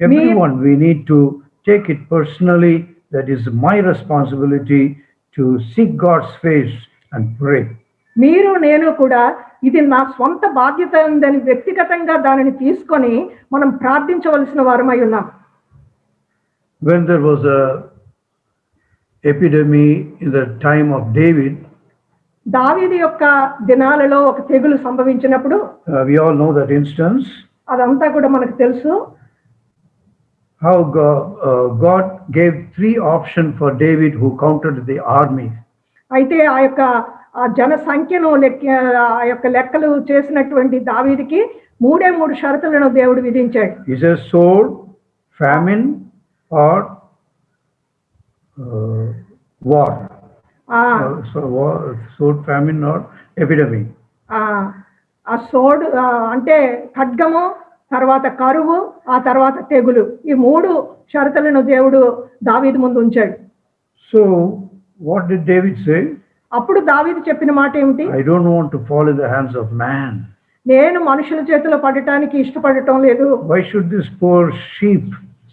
everyone, we need to take it personally. That is my responsibility to seek God's face and pray. మీరు నేను కూడా ఇది నా స్వంత బాధ్యత ఉందని వ్యక్తిగతంగా దానిని తీసుకొని మనం ప్రార్థించవలసిన వారమై ఉన్నాం When there was a epidemic in the time of David, దావీదు యొక్క దినాలలో ఒక తెగులు సంభవించినప్పుడు uh, we all know that instance. అదంతా కూడా మనకు తెలుసు how God, uh, God gave three options for David who counted the army. అయితే ఆ యొక్క ఆ జన సంఖ్యను లెక్క ఆ యొక్క లెక్కలు చేసినటువంటి దావీదికి మూడే మూడు షరతులను దేవుడు విధించాడు He says sword, famine, or uh, war. ఆ Uh, so war, sword, famine, or epidemic. ఆ సోడు అంటే ఖడ్గము తర్వాత కరువు ఆ తర్వాత తెగులు ఈ మూడు షరతులను దేవుడు దావీదు ముందు ఉంచాడు So what did David say? అప్పుడు దావీదు చెప్పిన మాట ఏమిటి I don't want to fall in the hands of man. నేను మనుషుల చేతిలో పడటానికి ఇష్టపడటం లేదు Why should this poor sheep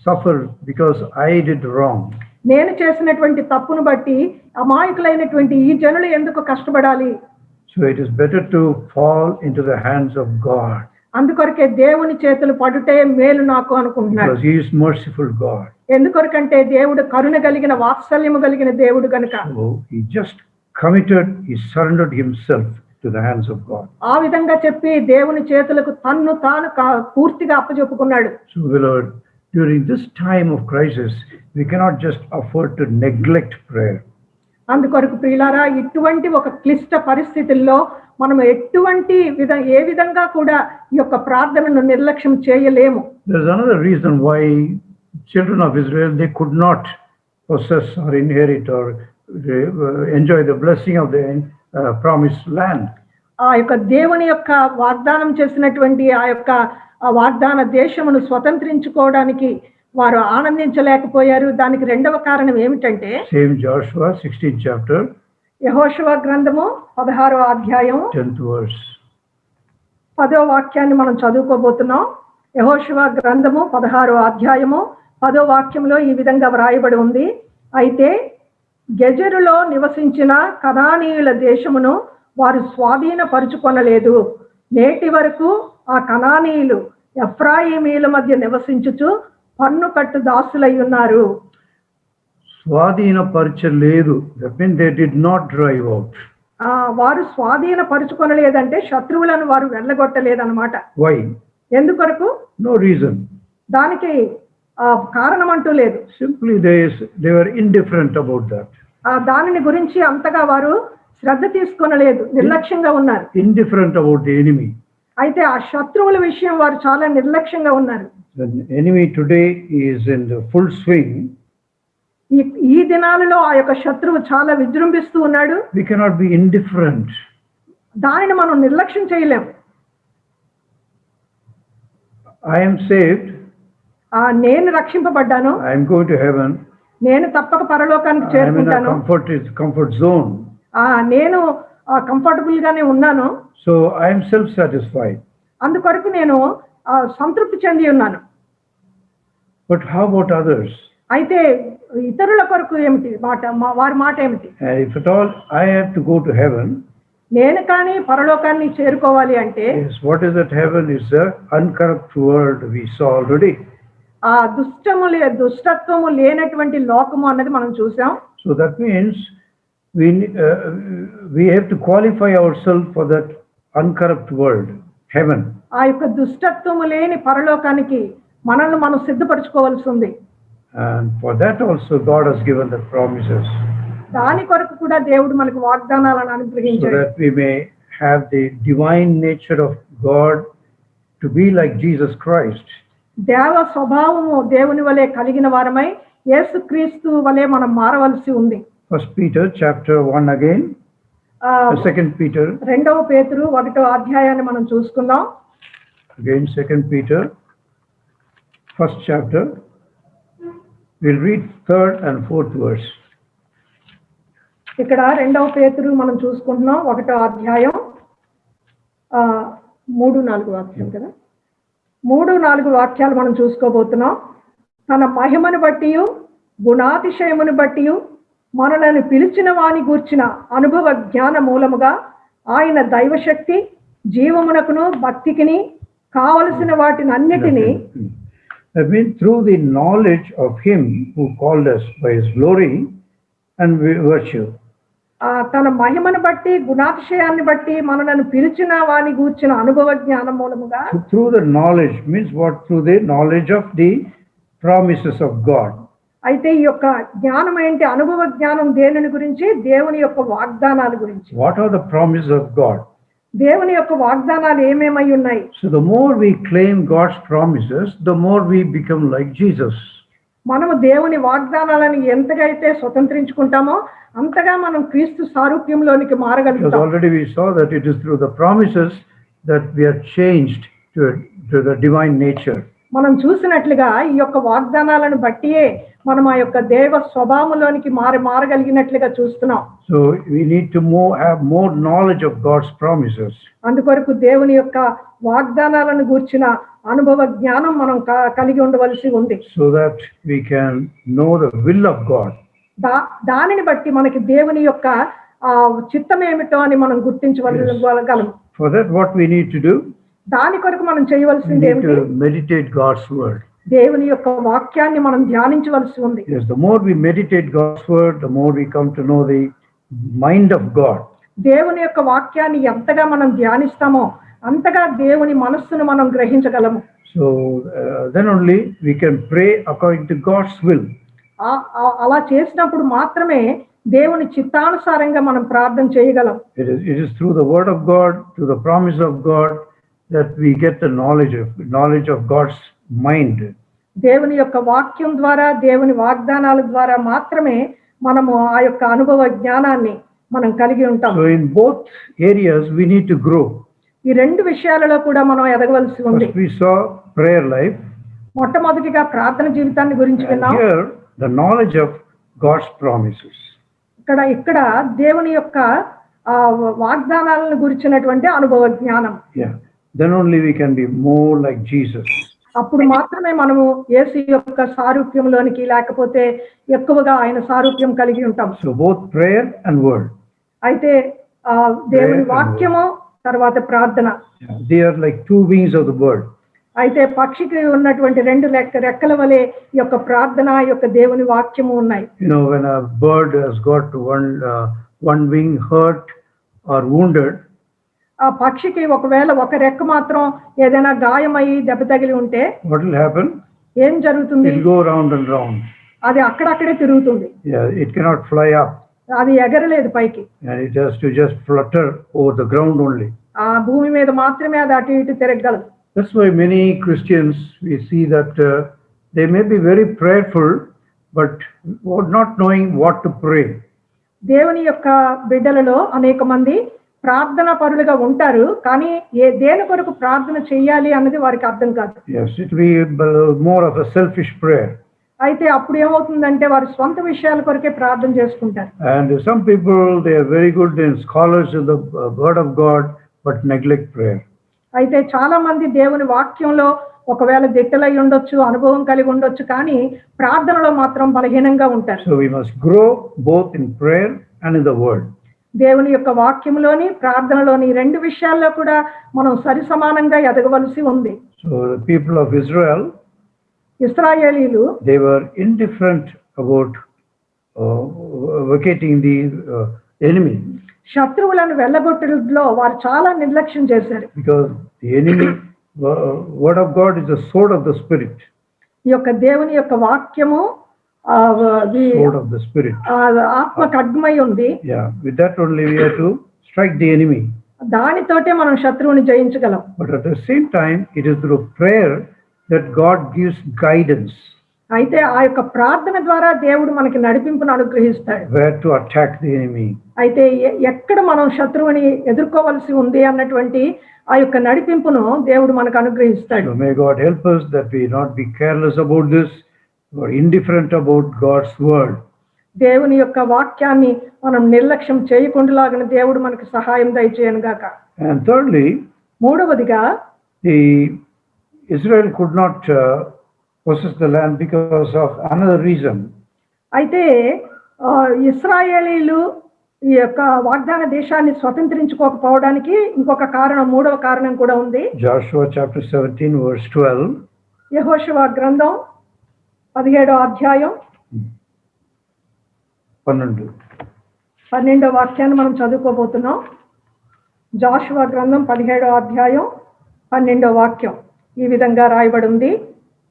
suffer because I did wrong? నేను చేసినటువంటి తప్పును బట్టి అమాయకులైనటువంటి ఈ జనులు ఎందుకు కష్టపడాలి? So it is better to fall in the hands of God అందుకొరకే దేవుని చేతులు పడుటే మేలు నాకు అనుకుంటున్నాడు హి ఇస్ మర్సిఫుల్ గాడ్ ఎందుకొరకంటే దేవుడు కరుణ కలిగిన వాత్సల్యము కలిగిన దేవుడు గనుక. So he just committed he surrendered himself to the hands of God ఆ విధంగా చెప్పి దేవుని చేతులకు తన్ను తాను పూర్తిగా అప్పచెప్పుకున్నాడు so beloved during this time of crisis we cannot just afford to neglect prayer అందుకొరకు ప్రియులారా ఇటువంటి ఒక క్లిష్ట పరిస్థితుల్లో మనం ఎటువంటి విధ ఏ విధంగా కూడా ఈ యొక్క ప్రార్థనను నిర్లక్ష్యం చేయలేము. Reason why children of Israel they could not process or inherit or enjoy the blessing of the promise land ఆ యొక్క దేవుని యొక్క వాగ్దానం చేసినటువంటి ఆ యొక్క వాగ్దాన దేశమును స్వతంత్రించుకోవడానికి వారు ఆనందించలేకపోయారు. దానికి రెండవ కారణం ఏమిటంటే Same Joshua, 16th chapter, యహోశువ గ్రంథము పదహారో అధ్యాయం 10th verse. పదో వాక్యాన్ని మనం చదువుకోబోతున్నాం. యహోశువ గ్రంథము పదహారో అధ్యాయము పదో వాక్యంలో ఈ విధంగా వ్రాయబడి ఉంది. అయితే గెజరులో నివసించిన కనానీయుల దేశమును వారు స్వాధీనపరుచుకొనలేదు. నేటి వరకు ఆ కనానీయులు ఎఫ్రాయిమీల మధ్య నివసించుచు పన్ను కట్టు దాసులై ఉన్నారు. స్వాధీన లేదు. That mean they did not drive out ఆ వారు స్వాధీనపరుచుకొనలేదంటే శత్రువులను వారు వెళ్ళగొట్టలేదన్నమాట. వై ఎందుకొరకు? నో రీజన్ దానికి ఆ, కారణం అంటూ లేదు. Simply they they were indifferent about that ఆ దానిని గురించి అంతగా వారు శ్రద్ధ తీసుకొనలేదు. నిర్లక్ష్యంగా ఉన్నారు. ఇండిఫరెంట్ అబౌట్ ది ఎనిమీ అయితే ఆ శత్రువుల విషయం వారు చాలా నిర్లక్ష్యంగా ఉన్నారు. The enemy today is in the full swing. ఈ ఈ దినాలలో ఆ యొక్క శత్రువు చాలా విజృంభిస్తూ ఉన్నాడు We cannot be indifferent. దానిని మనం నిర్లక్ష్యం చేయలేం I am saved. ఆ నేను రక్షింపబడ్డాను I am going to heaven. నేను తప్పక పరలోకానికి I am in a చేరుకుంటాను comfort, comfort zone. ఆ నేను కంఫర్టబుల్ గానే ఉన్నాను So I am self-satisfied. అందుకొరకు నేను సంతృప్తి చెంది ఉన్నాను. బట్ హౌ అబౌట్ అదర్స్ అయితే ఇతరుల కొరకు ఏమిటి? మాట వారి మాట ఏమిటి? If it all I have to go to heaven నేను కానీ పరలోకాన్ని చేరుకోవాలి అంటే what is that heaven is the uncorrupt world we saw already ఆ దుష్టము లే దుష్టత్వము లేనటువంటి లోకము అన్నది మనం చూసాం. So that means we we have to qualify our self for that uncorrupt world heaven ఆ యొక్క దుష్టత్వము లేని పరలోకానికి మనల్ని మనం సిద్ధపరచుకోవాల్సి ఉంది And for that also God has given the promises దాని కొరకు కూడా దేవుడు మనకు వాగ్దానాలను so అనుగ్రహించాడు that we may have the divine nature of God to be like Jesus Christ. దేవ స్వభావము దేవుని వలె కలిగిన వారమై యేసుక్రీస్తు వలె మనం మారవలసి ఉంది First Peter chapter 1 again, ఆ, uh, second Peter, రెండవ పేతురు ఒకటో అధ్యాయాన్ని మనం చూసుకుందాం again second Peter, first chapter. We'll read third and fourth verse. ఇక్కడ రెండవ పేతురు మనం చూసుకుంటున్నాం ఒకటో అధ్యాయం ఆ, మూడు నాలుగు వాక్యం కదా మూడు నాలుగు వాక్యాలు మనం చూసుకోబోతున్నాం తన మహిమను బట్టి గుణాతిశయమును బట్టి మనలను పిలిచిన వాని గూర్చిన అనుభవ జ్ఞాన మూలముగా ఆయన దైవశక్తి జీవమునకును భక్తికిని కావలసిన వాటిని అన్నిటినీ I mean, through the knowledge of Him who called us by His glory and vi- virtue. ఆ తన మహిమను బట్టి గుణాతిశయాన్ని బట్టి మనలను పిలిచిన వాని గూర్చిన అనుభవ జ్ఞానం మూలముగా through the knowledge means what? Through the knowledge of the promises of God. అయితే ఈ యొక్క జ్ఞానం ఏంటి అనుభవ జ్ఞానం దేనిని గురించి దేవుని యొక్క వాగ్దానాల గురించి What are the promises of God? దేవుని యొక్క వాగ్దానాలు ఏమేమై ఉన్నాయి? So the more we claim God's promises the more we become like Jesus మనం దేవుని వాగ్దానాలను ఎంతగైతే స్వతంత్రించుకుంటామో అంతగా మనం క్రీస్తు సారూప్యంలోనికి మారగలుగుతాం. Already we so that it is through the promises that we are changed to the divine nature మనం చూసినట్లుగా ఈ యొక్క వాగ్దానాలను బట్టియే మనం ఆ యొక్క దేవ స్వభావంలోనికి మారి మారగలిగినట్లుగా చూస్తున్నాం So we need to more, have more knowledge of God's promises. అందుకొరకు దేవుని యొక్క వాగ్దానాలను గూర్చిన అనుభవ జ్ఞానం మనం కలిగి ఉండవలసి ఉంది so that we can know the will of God. దా దానిని బట్టి మనకి దేవుని యొక్క ఆ చిత్తం ఏమిటో అని మనం గుర్తించగలం For that, what we need to do, దాని కొరకు మనం చేయవలసింది ఏమిటి meditate God's word. దేవుని యొక్క వాక్యాన్ని మనం ధ్యానించవలసి ఉంది Yes, the more we meditate God's word, the more we come to know the mind of God. దేవుని యొక్క వాక్యాన్ని ఎంతగా మనం ధ్యానిస్తామో అంతగా దేవుని మనస్సును మనం గ్రహించగలము So uh, then only we can pray according to God's will. ఆ- ఆ- అలా చేసినప్పుడు మాత్రమే దేవుని చిత్తానుసారంగా మనం ప్రార్థన చేయగలం It is, it is through the word of God, through the promise of God, that we get the knowledge of mind. దేవుని యొక్క వాక్యం ద్వారా దేవుని వాగ్దానాల ద్వారా మాత్రమే మనము ఆ యొక్క అనుభవ జ్ఞానాన్ని మనం కలిగి ఉంటాం. In both areas we need to grow ఈ రెండు విషయాలలో కూడా మనం ఎదగవలసి ఉంది. వి ప్రేయర్ లైఫ్ మొట్టమొదటిగా ప్రార్థన జీవితాన్ని గురించి విన్నాం. Here the knowledge of God's promises ఇక్కడ ఇక్కడ దేవుని యొక్క వాగ్దానాలను గురించినటువంటి అనుభవ జ్ఞానం. Yeah then only we can be more like Jesus అప్పుడు మాత్రమే మనము యేసు యొక్క సారూప్యంలోనికి లేకపోతే ఎక్కువగా ఆయన సారూప్యం కలిగి ఉంటాం So both prayer and word. అయితే ఆ దేవుని వాక్యము తర్వాత ప్రార్థన. They are like two wings of the bird. అయితే పక్షికి ఉన్నటువంటి రెండు లెక్క రెక్కల వలె యొక్క ప్రార్థన యొక్క దేవుని వాక్యము ఉన్నాయి has got one, uh, one wing hurt or wounded, ఆ పక్షికి ఒకవేళ ఒక రెక్క మాత్రం ఏదైనా గాయమయ్యి దెబ్బ తగిలి ఉంటే will happen? ఏం జరుగుతుంది go round and round. అది అక్కడక్కడే తిరుగుతుంది it cannot fly up అది ఎగరలేదు పైకి to just flutter over the ground only. ఆ భూమి మీద మాత్రమే అది అటు ఇటు That's why many Christians, we see that uh, they may be very prayerful, but not knowing what to pray. దేవుని యొక్క బిడ్డలలో అనేక మంది ప్రార్థన పరులుగా ఉంటారు కానీ ఏ దేని కొరకు ప్రార్థన చేయాలి అన్నది వారికి అర్థం కాదు. అయితే అప్పుడు ఏమవుతుందంటే వారు సొంత విషయాల కొరకే ప్రార్థన చేసుకుంటారు. And some people they very good in scholars the word of God but neglect prayer అయితే చాలా మంది దేవుని వాక్యంలో ఒకవేళ దిట్టలై ఉండొచ్చు అనుభవం కలిగి ఉండొచ్చు కానీ ప్రార్థనలో మాత్రం బలహీనంగా ఉంటారు. So we must grow both in prayer and the world దేవుని యొక్క వాక్యంలోని ప్రార్థనలోని రెండు విషయాల్లో కూడా మనం సరి సమానంగా ఎదగవలసి ఉంది. పీపుల్ ఆఫ్ ఇజ్రాయెల్ ఇస్రాయేలీలు they were indifferent about vacating the enemy శత్రువులను వెళ్ళగొట్టడంలో వారు చాలా నిర్లక్ష్యం చేశారు. Because enemy word of God is the sword of the spirit ఈ యొక్క దేవుని యొక్క వాక్యము ఆత్మ కడ్మై ఉంది. స్ట్రైక్ ది ఎనిమి దానితోటే మనం శత్రువుని జయించగలం. But at the same time it is through prayer that God gives guidance అయితే ఆ యొక్క ప్రార్థన ద్వారా దేవుడు మనకి నడిపింపును అనుగ్రహిస్తాడు. Where to attack the enemy అయితే ఎక్కడ మనం శత్రువుని ఎదుర్కోవాల్సి ఉంది అన్నటువంటి ఆ యొక్క నడిపింపును దేవుడు మనకు అనుగ్రహిస్తాడు. May God help us that we not be careless about this or indifferent about God's word. దేవుని యొక్క వాక్యాన్ని మనం నిర్లక్ష్యం చేయకుండాలాగిన దేవుడు మనకి సహాయం దయచేయను గాక And thirdly, మూడవదిగా the Israel could not uh, possess the land because of another reason. అయితే ఇస్రాయేలీలు ఈ యొక్క వాగ్దాన దేశాన్ని స్వతంత్రించుకోకపోవడానికి ఇంకొక కారణం మూడవ కారణం కూడా ఉంది Joshua chapter 17, verse 12. యెహోషువ గ్రంథం పదిహేడో అధ్యాయం పన్నెండు. పన్నెండో వాక్యాన్ని మనం చదువుకోబోతున్నాం. జాషువా గ్రంథం పదిహేడో అధ్యాయం పన్నెండో వాక్యం. ఈ విధంగా రాయబడి ఉంది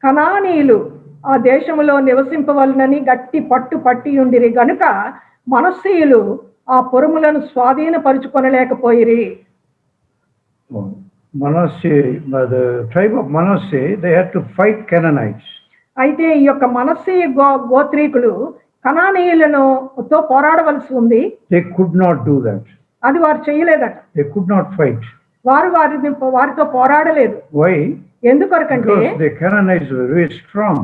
కనానీయులు ఆ దేశములో నివసింపవలనని గట్టి పట్టు పట్టి ఉండిరి గనుక మనస్సీయులు ఆ పొరుములను స్వాధీనపరుచుకొనలేకపోయిరి. Manasseh, uh, the tribe of Manasseh, they had to fight Canaanites. అయితే ఈ యొక్క మనస్సీ గో గోత్రీకులు కనానీయులను తో పోరాడవలసి ఉంది They could not do that. అది వారు చేయలేదట They could not fight. వారు వారిని వారితో పోరాడలేదు Why? ఎందుకొరకంటే Canaanites were very strong.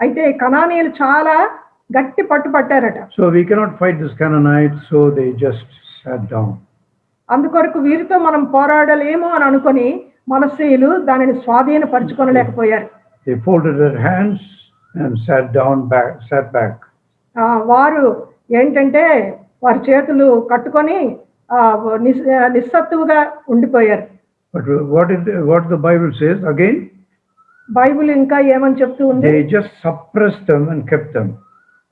అయితే కనానీయులు చాలా గట్టి పట్టుపట్టారట So we cannot fight this Canaanites, so they just sat down. అందుకొరకు వీరితో మనం పోరాడలేము అని అనుకొని మనస్సీయులు దానిని స్వాధీనపరచుకొనలేకపోయారు They folded their hands and sat down back, sat back. వారు ఏంటంటే వారి చేతులు కట్టుకొని ఆ, నిస్- నిస్సత్తువుగా ఉండిపోయారు what is the, what the Bible says again? Bible ఇంకా ఏమని చెప్తూ ఉంది They just suppressed them and kept them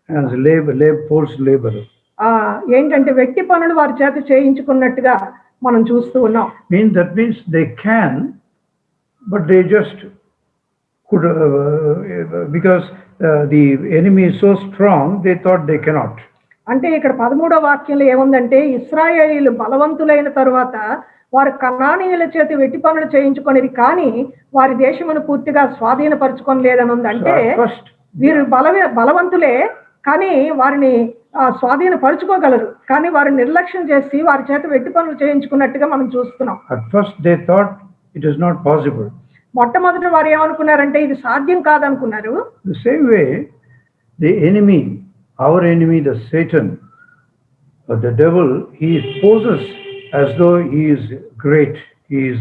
as labor, labor, forced labor. ఆ ఏంటంటే వ్యక్తి పనులు వారి చేత చేయించుకున్నట్టుగా మనం చూస్తూ ఉన్నాం Means that means they can, but they just could uh, because uh, the enemy is so strong. They thought they cannot. అంటే ఇక్కడ పదమూడో వాక్యంలో ఏముందంటే ఇస్రాయేలీలు బలవంతులైన తరువాత వారు కనానీయుల చేత వెట్టి పనులు చేయించుకొనిది కానీ వారి దేశమును పూర్తిగా స్వాధీనపరచుకొని లేదని ఉంది అంటే వీరు బలవే బలవంతులే కానీ వారిని స్వాధీనపరచుకోగలరు కానీ వారిని నిర్లక్ష్యం చేసి వారి చేత వెట్టి పనులు చేయించుకున్నట్టుగా మనం చూస్తున్నాం first they thought it is not possible. మొట్టమొదటి వారు ఏమనుకున్నారంటే ఇది సాధ్యం కాదనుకున్నారు. Same way the enemy our enemy the Satan the devil he poses as though he is great he is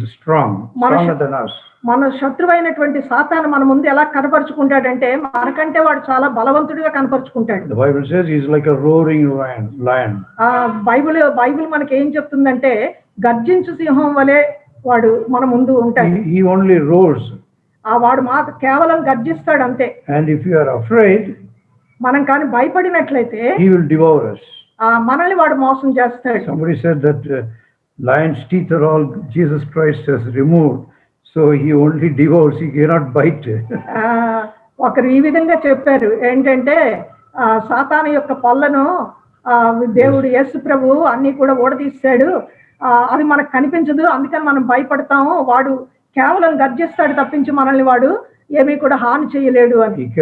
మన శత్రువు అయినటువంటి సాతాను మన ముందు ఎలా కనపరుచుకుంటాడంటే మనకంటే వాడు చాలా బలవంతుడిగా కనపరుచుకుంటాడు. Bible says his like roaring lion ఆ బైబిల్ బైబిల్ మనకి ఏం చెప్తుందంటే గర్జించు సింహం వలే వాడు మన ముందు ఉంటాడు. హీ ఓన్లీ రోల్స్ ఆ వాడు మాకు కేవలం గర్జిస్తాడు అంతే. And if you are afraid మనం కాని భయపడినట్లయితే హీ విల్ డివోర్ us. ఆ మనల్ని వాడు మోసం చేస్తాడు. Somebody said that uh, lion's teeth are all jesus christ so removed. Only devours only devours not bite bite. ఒకరు ఈ విధంగా చెప్పారు. ఏంటంటే సాతాన యొక్క పళ్ళను దేవుడు ఎస్ ప్రభు అన్ని కూడా ఓడదీస్తాడు అది మనకు కనిపించదు. అందుకని మనం భయపడతాము. వాడు కేవలం గర్జిస్తాడు తప్పించి మనల్ని వాడు ఏమీ కూడా హాని చేయలేడు అని.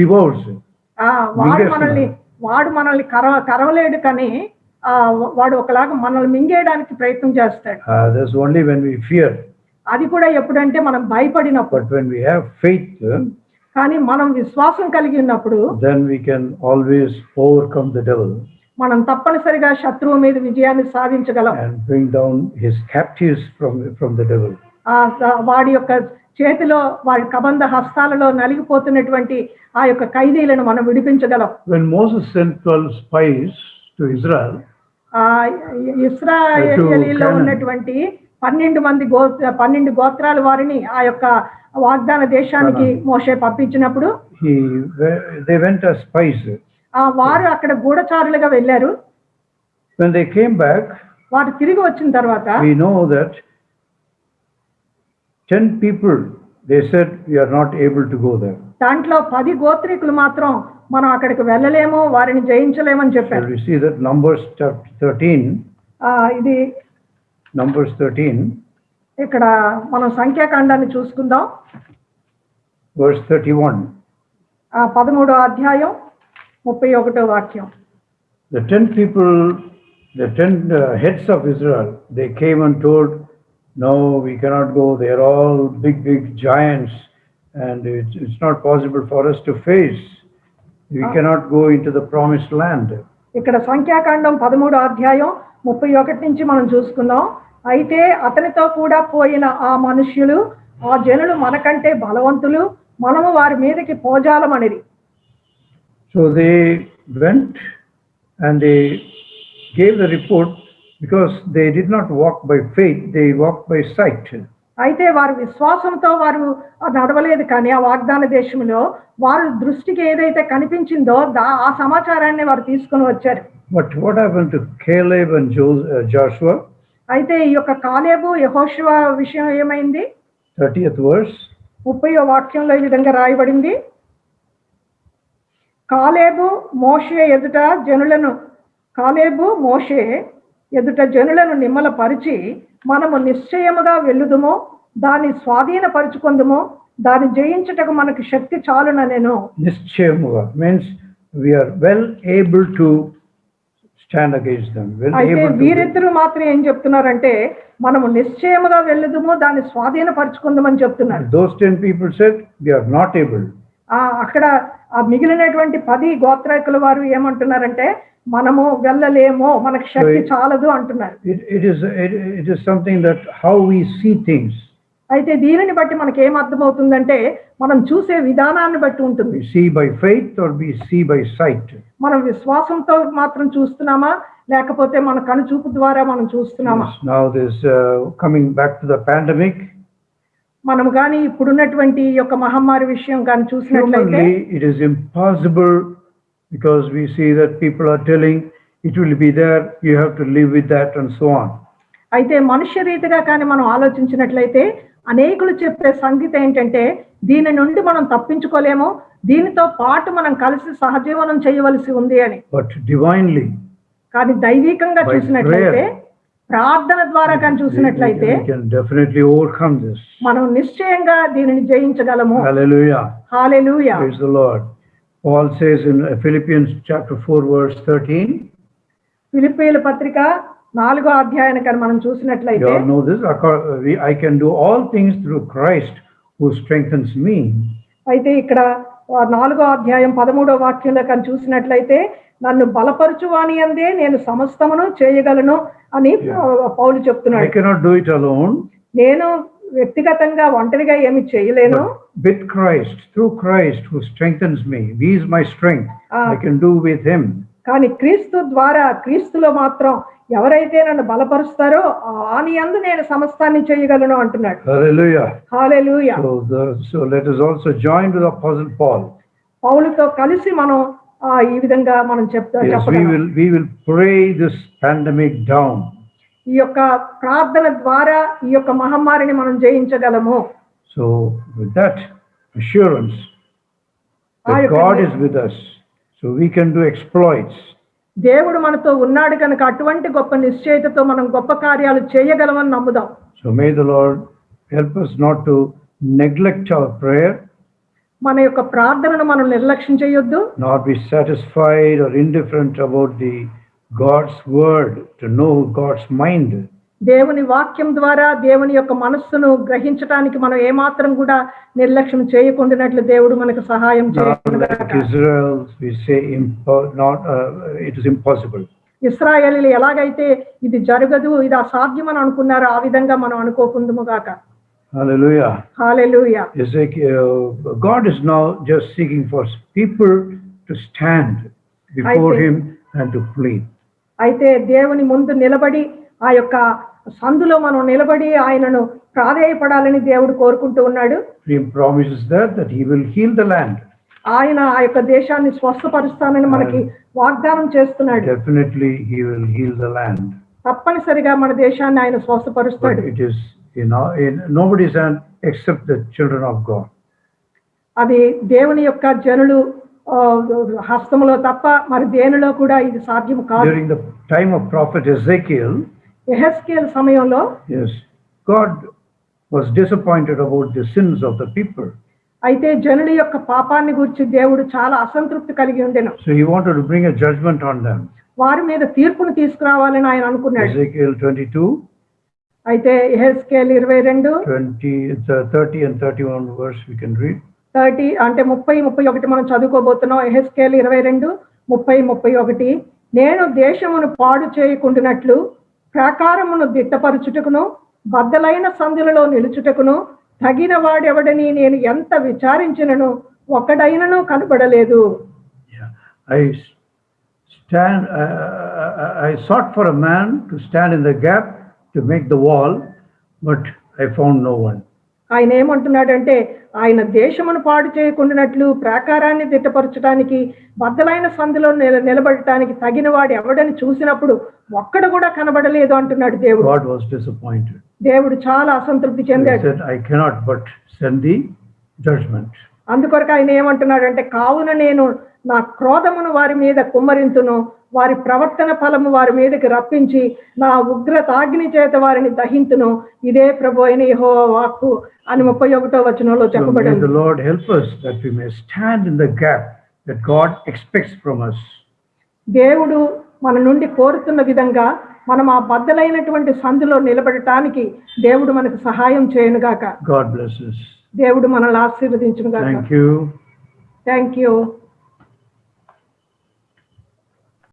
Devours. ఆ వాడు. మనల్ని వాడు మనల్ని కరవ కరవలేడు కానీ వాడు ఒకలాగా మనల్ని మింగేయడానికి ప్రయత్నం చేస్తాడు. Only when we fear. అది కూడా ఎప్పుడంటే మనం భయపడినప్పుడు. Have faith, uh, కానీ మనం విశ్వాసం కలిగి ఉన్నప్పుడు then we can always overcome the devil. మనం తప్పనిసరిగా శత్రువు మీద విజయాన్ని సాధించగలం devil. ఆ స- వాడి యొక్క చేతిలో వాడి కబంధ హస్తాలలో నలిగిపోతున్నటువంటి ఆ యొక్క ఖైదీలను మనం విడిపించగలం When Moses sent 12 spies to Israel, ఆ ఇస్రాయేలీలో Canaan. ఉన్నటువంటి పన్నెండు మంది గో పన్నెండు గోత్రాల వారిని ఆ యొక్క వాగ్దాన దేశానికి మోషే పంపించినప్పుడు he, they went as spies. ఆ వారు అక్కడ గూఢచారులుగా వెళ్ళారు When they came back, వారు తిరిగి వచ్చిన తర్వాత we know that 10 people, they said, we are not able to go there. దాంట్లో పది గోత్రికులు మాత్రం మనం అక్కడికి వెళ్ళలేము వారిని జయించలేమని చెప్పారు we see that Numbers chapter 13, ఆ, ఇది Numbers 13, ఇక్కడ మనం సంఖ్యాకాండాన్ని చూసుకుందాం verse 31. ఆ పదమూడో అధ్యాయం ముప్పై ఒకటో వాక్యం. The ten people the ten heads of Israel they came and told no we cannot go they are all big big giants and it's it's not possible for us to face we cannot go into the promise land ఇక్కడ సంఖ్యాకాండం పదమూడు అధ్యాయం ముప్పై ఒకటి నుంచి మనం చూసుకుందాం అయితే అతనితో కూడా పోయిన ఆ మనుష్యులు ఆ జనులు మనకంటే బలవంతులు. మనము వారి మీదకి పోజాలమనేది So they went and they gave the report because they did not walk by faith, they walked by sight. అయితే వారు విశ్వాసంతో వారు నడవలేదు కానీ ఆ వాగ్దాన దేశంలో వారు దృష్టికి ఏదైతే కనిపించిందో ఆ సమాచారాన్ని వారు తీసుకొని వచ్చారు But what happened to Caleb and Jo- uh, Joshua? అయితే ఈ యొక్క కాలేబు యహోశివ విషయం ఏమైంది 30th verse. ముప్పై వాక్యంలో ఈ విధంగా రాయబడింది కాలేబు మోషే ఎదుట జనులను కాలేబు మోషే ఎదుట జనులను నిమ్మలపరిచి మనము నిశ్చయముగా వెళ్ళుదుము దాన్ని స్వాధీనపరుచుకుందుము దాన్ని జయించుటకు మనకు శక్తి చాలున నేను we are well able to stand against them, well అయితే. వీరిద్దరూ మాత్రం ఏం చెప్తున్నారంటే మనము నిశ్చయముగా వెళ్ళుదుము దాన్ని స్వాధీనపరుచుకుందామని చెప్తున్నారు Those 10 people said, we are not able. ఆ అక్కడ ఆ మిగిలినటువంటి పది గోత్రాకుల వారు ఏమంటున్నారంటే మనము వెళ్ళలేము మనకు శక్తి. చాలదు అంటున్నారు see things. అయితే దీనిని బట్టి మనకి ఏం అర్థమవుతుందంటే మనం చూసే విధానాన్ని బట్టి ఉంటుంది see by faith or we see by sight. మనం విశ్వాసంతో మాత్రం చూస్తున్నామా లేకపోతే మన కనుచూపు ద్వారా మనం చూస్తున్నామా this, uh, coming back to the pandemic, మనము కానీ ఇప్పుడున్నటువంటి యొక్క మహమ్మారి విషయం కానీ చూసినట్లయితే it is impossible because we see that people are telling it will be there, you have to live with that and so on. అయితే మనుష్య రీతిగా కానీ మనం ఆలోచించినట్లయితే అనేకులు చెప్పే సంగతి ఏంటంటే దీని నుండి మనం తప్పించుకోలేము దీనితో పాటు మనం కలిసి సహజీవనం చేయవలసి ఉంది అని But divinely, కానీ దైవికంగా చూసినట్లయితే. ప్రార్థన ద్వారా కానీ చూసినట్లయితే. మనం నిశ్చయంగా దీనిని జయించగలము. Paul says in Philippians chapter 4 verse 13, ఫిలిప్పీల పత్రిక నాలుగో అధ్యాయాన్ని కానీ మనం చూసినట్లయితే all know this, "Acco- we- I can do all things through Christ who strengthens me. అయితే ఇక్కడ నాలుగో అధ్యాయం పదమూడో వాక్యంలో కానీ చూసినట్లయితే నన్ను బలపరచువాని అందే నేను సమస్తమును చేయగలను అని పౌలు చెప్తున్నాడు. నేను వ్యక్తిగతంగా ఒంటరిగా ఏమి చేయలేను. With Christ through Christ who strengthens me he's my strength I can do with him కానీ క్రీస్తు ద్వారా క్రీస్తులో మాత్రం ఎవరైతే నన్ను బలపరుస్తారో ఆని అందు నేను సమస్తాన్ని చేయగలను అంటున్నాడు. Hallelujah hallelujah so also join the apostle Paul పౌలుతో కలిసి మనం ఈ విధంగా మనం చెప్తాం డౌన్ ఈ యొక్క ప్రార్థన ద్వారా ఈ యొక్క మహమ్మారిని మనం జయించగలము. So with that assurance God is with us so we can do exploits దేవుడు మనతో ఉన్నాడు కనుక అటువంటి గొప్ప నిశ్చయతతో మనం గొప్ప కార్యాలు చేయగలమని నమ్ముదాం. So may the Lord help us not to neglect our prayer మన యొక్క ప్రార్థనను మనం నిర్లక్ష్యం చేయొద్దు nor be satisfied or indifferent about the God's word, to know God's mind. దేవుని వాక్యం ద్వారా దేవుని యొక్క మనస్సును గ్రహించడానికి మనం ఏమాత్రం కూడా నిర్లక్ష్యం చేయకుండానట్లు దేవుడు మనకు సహాయం not, uh. ఇస్రాయేలీలు ఎలాగైతే ఇది జరగదు ఇది అసాధ్యం అని అనుకున్నారో ఆ విధంగా మనం అనుకోకుందుము గాక Hallelujah. Hallelujah. Ezekiel, God is now just seeking for people to stand before Him and to plead. అయితే దేవుని ముందు నిలబడి ఆ యొక్క సందులో మనం నిలబడి ఆయనను ప్రాధేయపడాలని దేవుడు కోరుకుంటూ ఉన్నాడు promises that that he will heal the land. ఆయన ఆ యొక్క దేశాన్ని స్వస్థపరుస్తానని మనకి వాగ్దానం చేస్తున్నాడు. Definitely he will heal the land. తప్పనిసరిగా మన దేశాన్ని ఆయన స్వస్థపరుస్తాడు. It is in, our- in nobody's hand except the children of God. అది దేవుని యొక్క జనులు ఆ, హస్తములో తప్ప మరి దేనిలో కూడా ఇది సాధ్యం కాదు During the time of prophet Ezekiel, ఎహెస్కేల్ సమయంలో yes, God was disappointed about the sins of the people. అయితే జనుల యొక్క పాపాన్ని గురించి దేవుడు చాలా అసంతృప్తి కలిగి ఉండెను So He wanted to bring a judgment on them. వారి మీద తీర్పును తీసుకురావాలని ఆయన అనుకున్నాడు Ezekiel 22, అయితే ఎహెస్కేల్ ఇరవై రెండు 20, the 30 and 31 verse we can read. Thirty అంటే ముప్పై ముప్పై ఒకటి మనం చదువుకోబోతున్నాం ఎహెస్కేల్ ఇరవై రెండు ముప్పై ముప్పై ఒకటి నేను దేశమును పాడు చేయకుండానట్లు ప్రాకారమును దిట్టపరచుటకును బద్దలైన సందులలో నిలుచుటకును తగిన వాడెవడని నేను ఎంత విచారించినను ఒక్కడైనను కనబడలేదు Yeah. I s- stand, uh, I- I sought for a man to to make the wall, but I found no one. ఆయన ఏమంటున్నాడంటే ఆయన దేశమును పాడు చేయకుండానట్లు ప్రాకారాన్ని దిట్టపరచడానికి బద్దలైన సందులో నిల నిలబడటానికి తగిన వాడు ఎవడని చూసినప్పుడు ఒక్కడు కూడా కనబడలేదు అంటున్నాడు దేవుడు. దేవుడు చాలా అసంతృప్తి చెందాడు I cannot but send thee judgment. అందుకొరకు ఆయన ఏమంటున్నాడంటే కావున నేను నా క్రోధమును వారి మీద కుమ్మరింతును వారి ప్రవర్తన ఫలము వారి మీదకి రప్పించి నా ఉగ్రత అగ్ని చేత వారిని దహింతును ఇదే ప్రభు అయిన యెహోవా వాక్కు అని ముప్పై ఒకటో వచనంలో చెప్పబడింది the Lord help us that we may stand in the gap that God expects from us. దేవుడు మన నుండి కోరుతున్న విధంగా మనం ఆ బద్దలైనటువంటి సందులో నిలబడటానికి దేవుడు మనకు సహాయం bless us. దేవుడు మనల్ని ఆశీర్వదించునుగాక Thank you. Thank you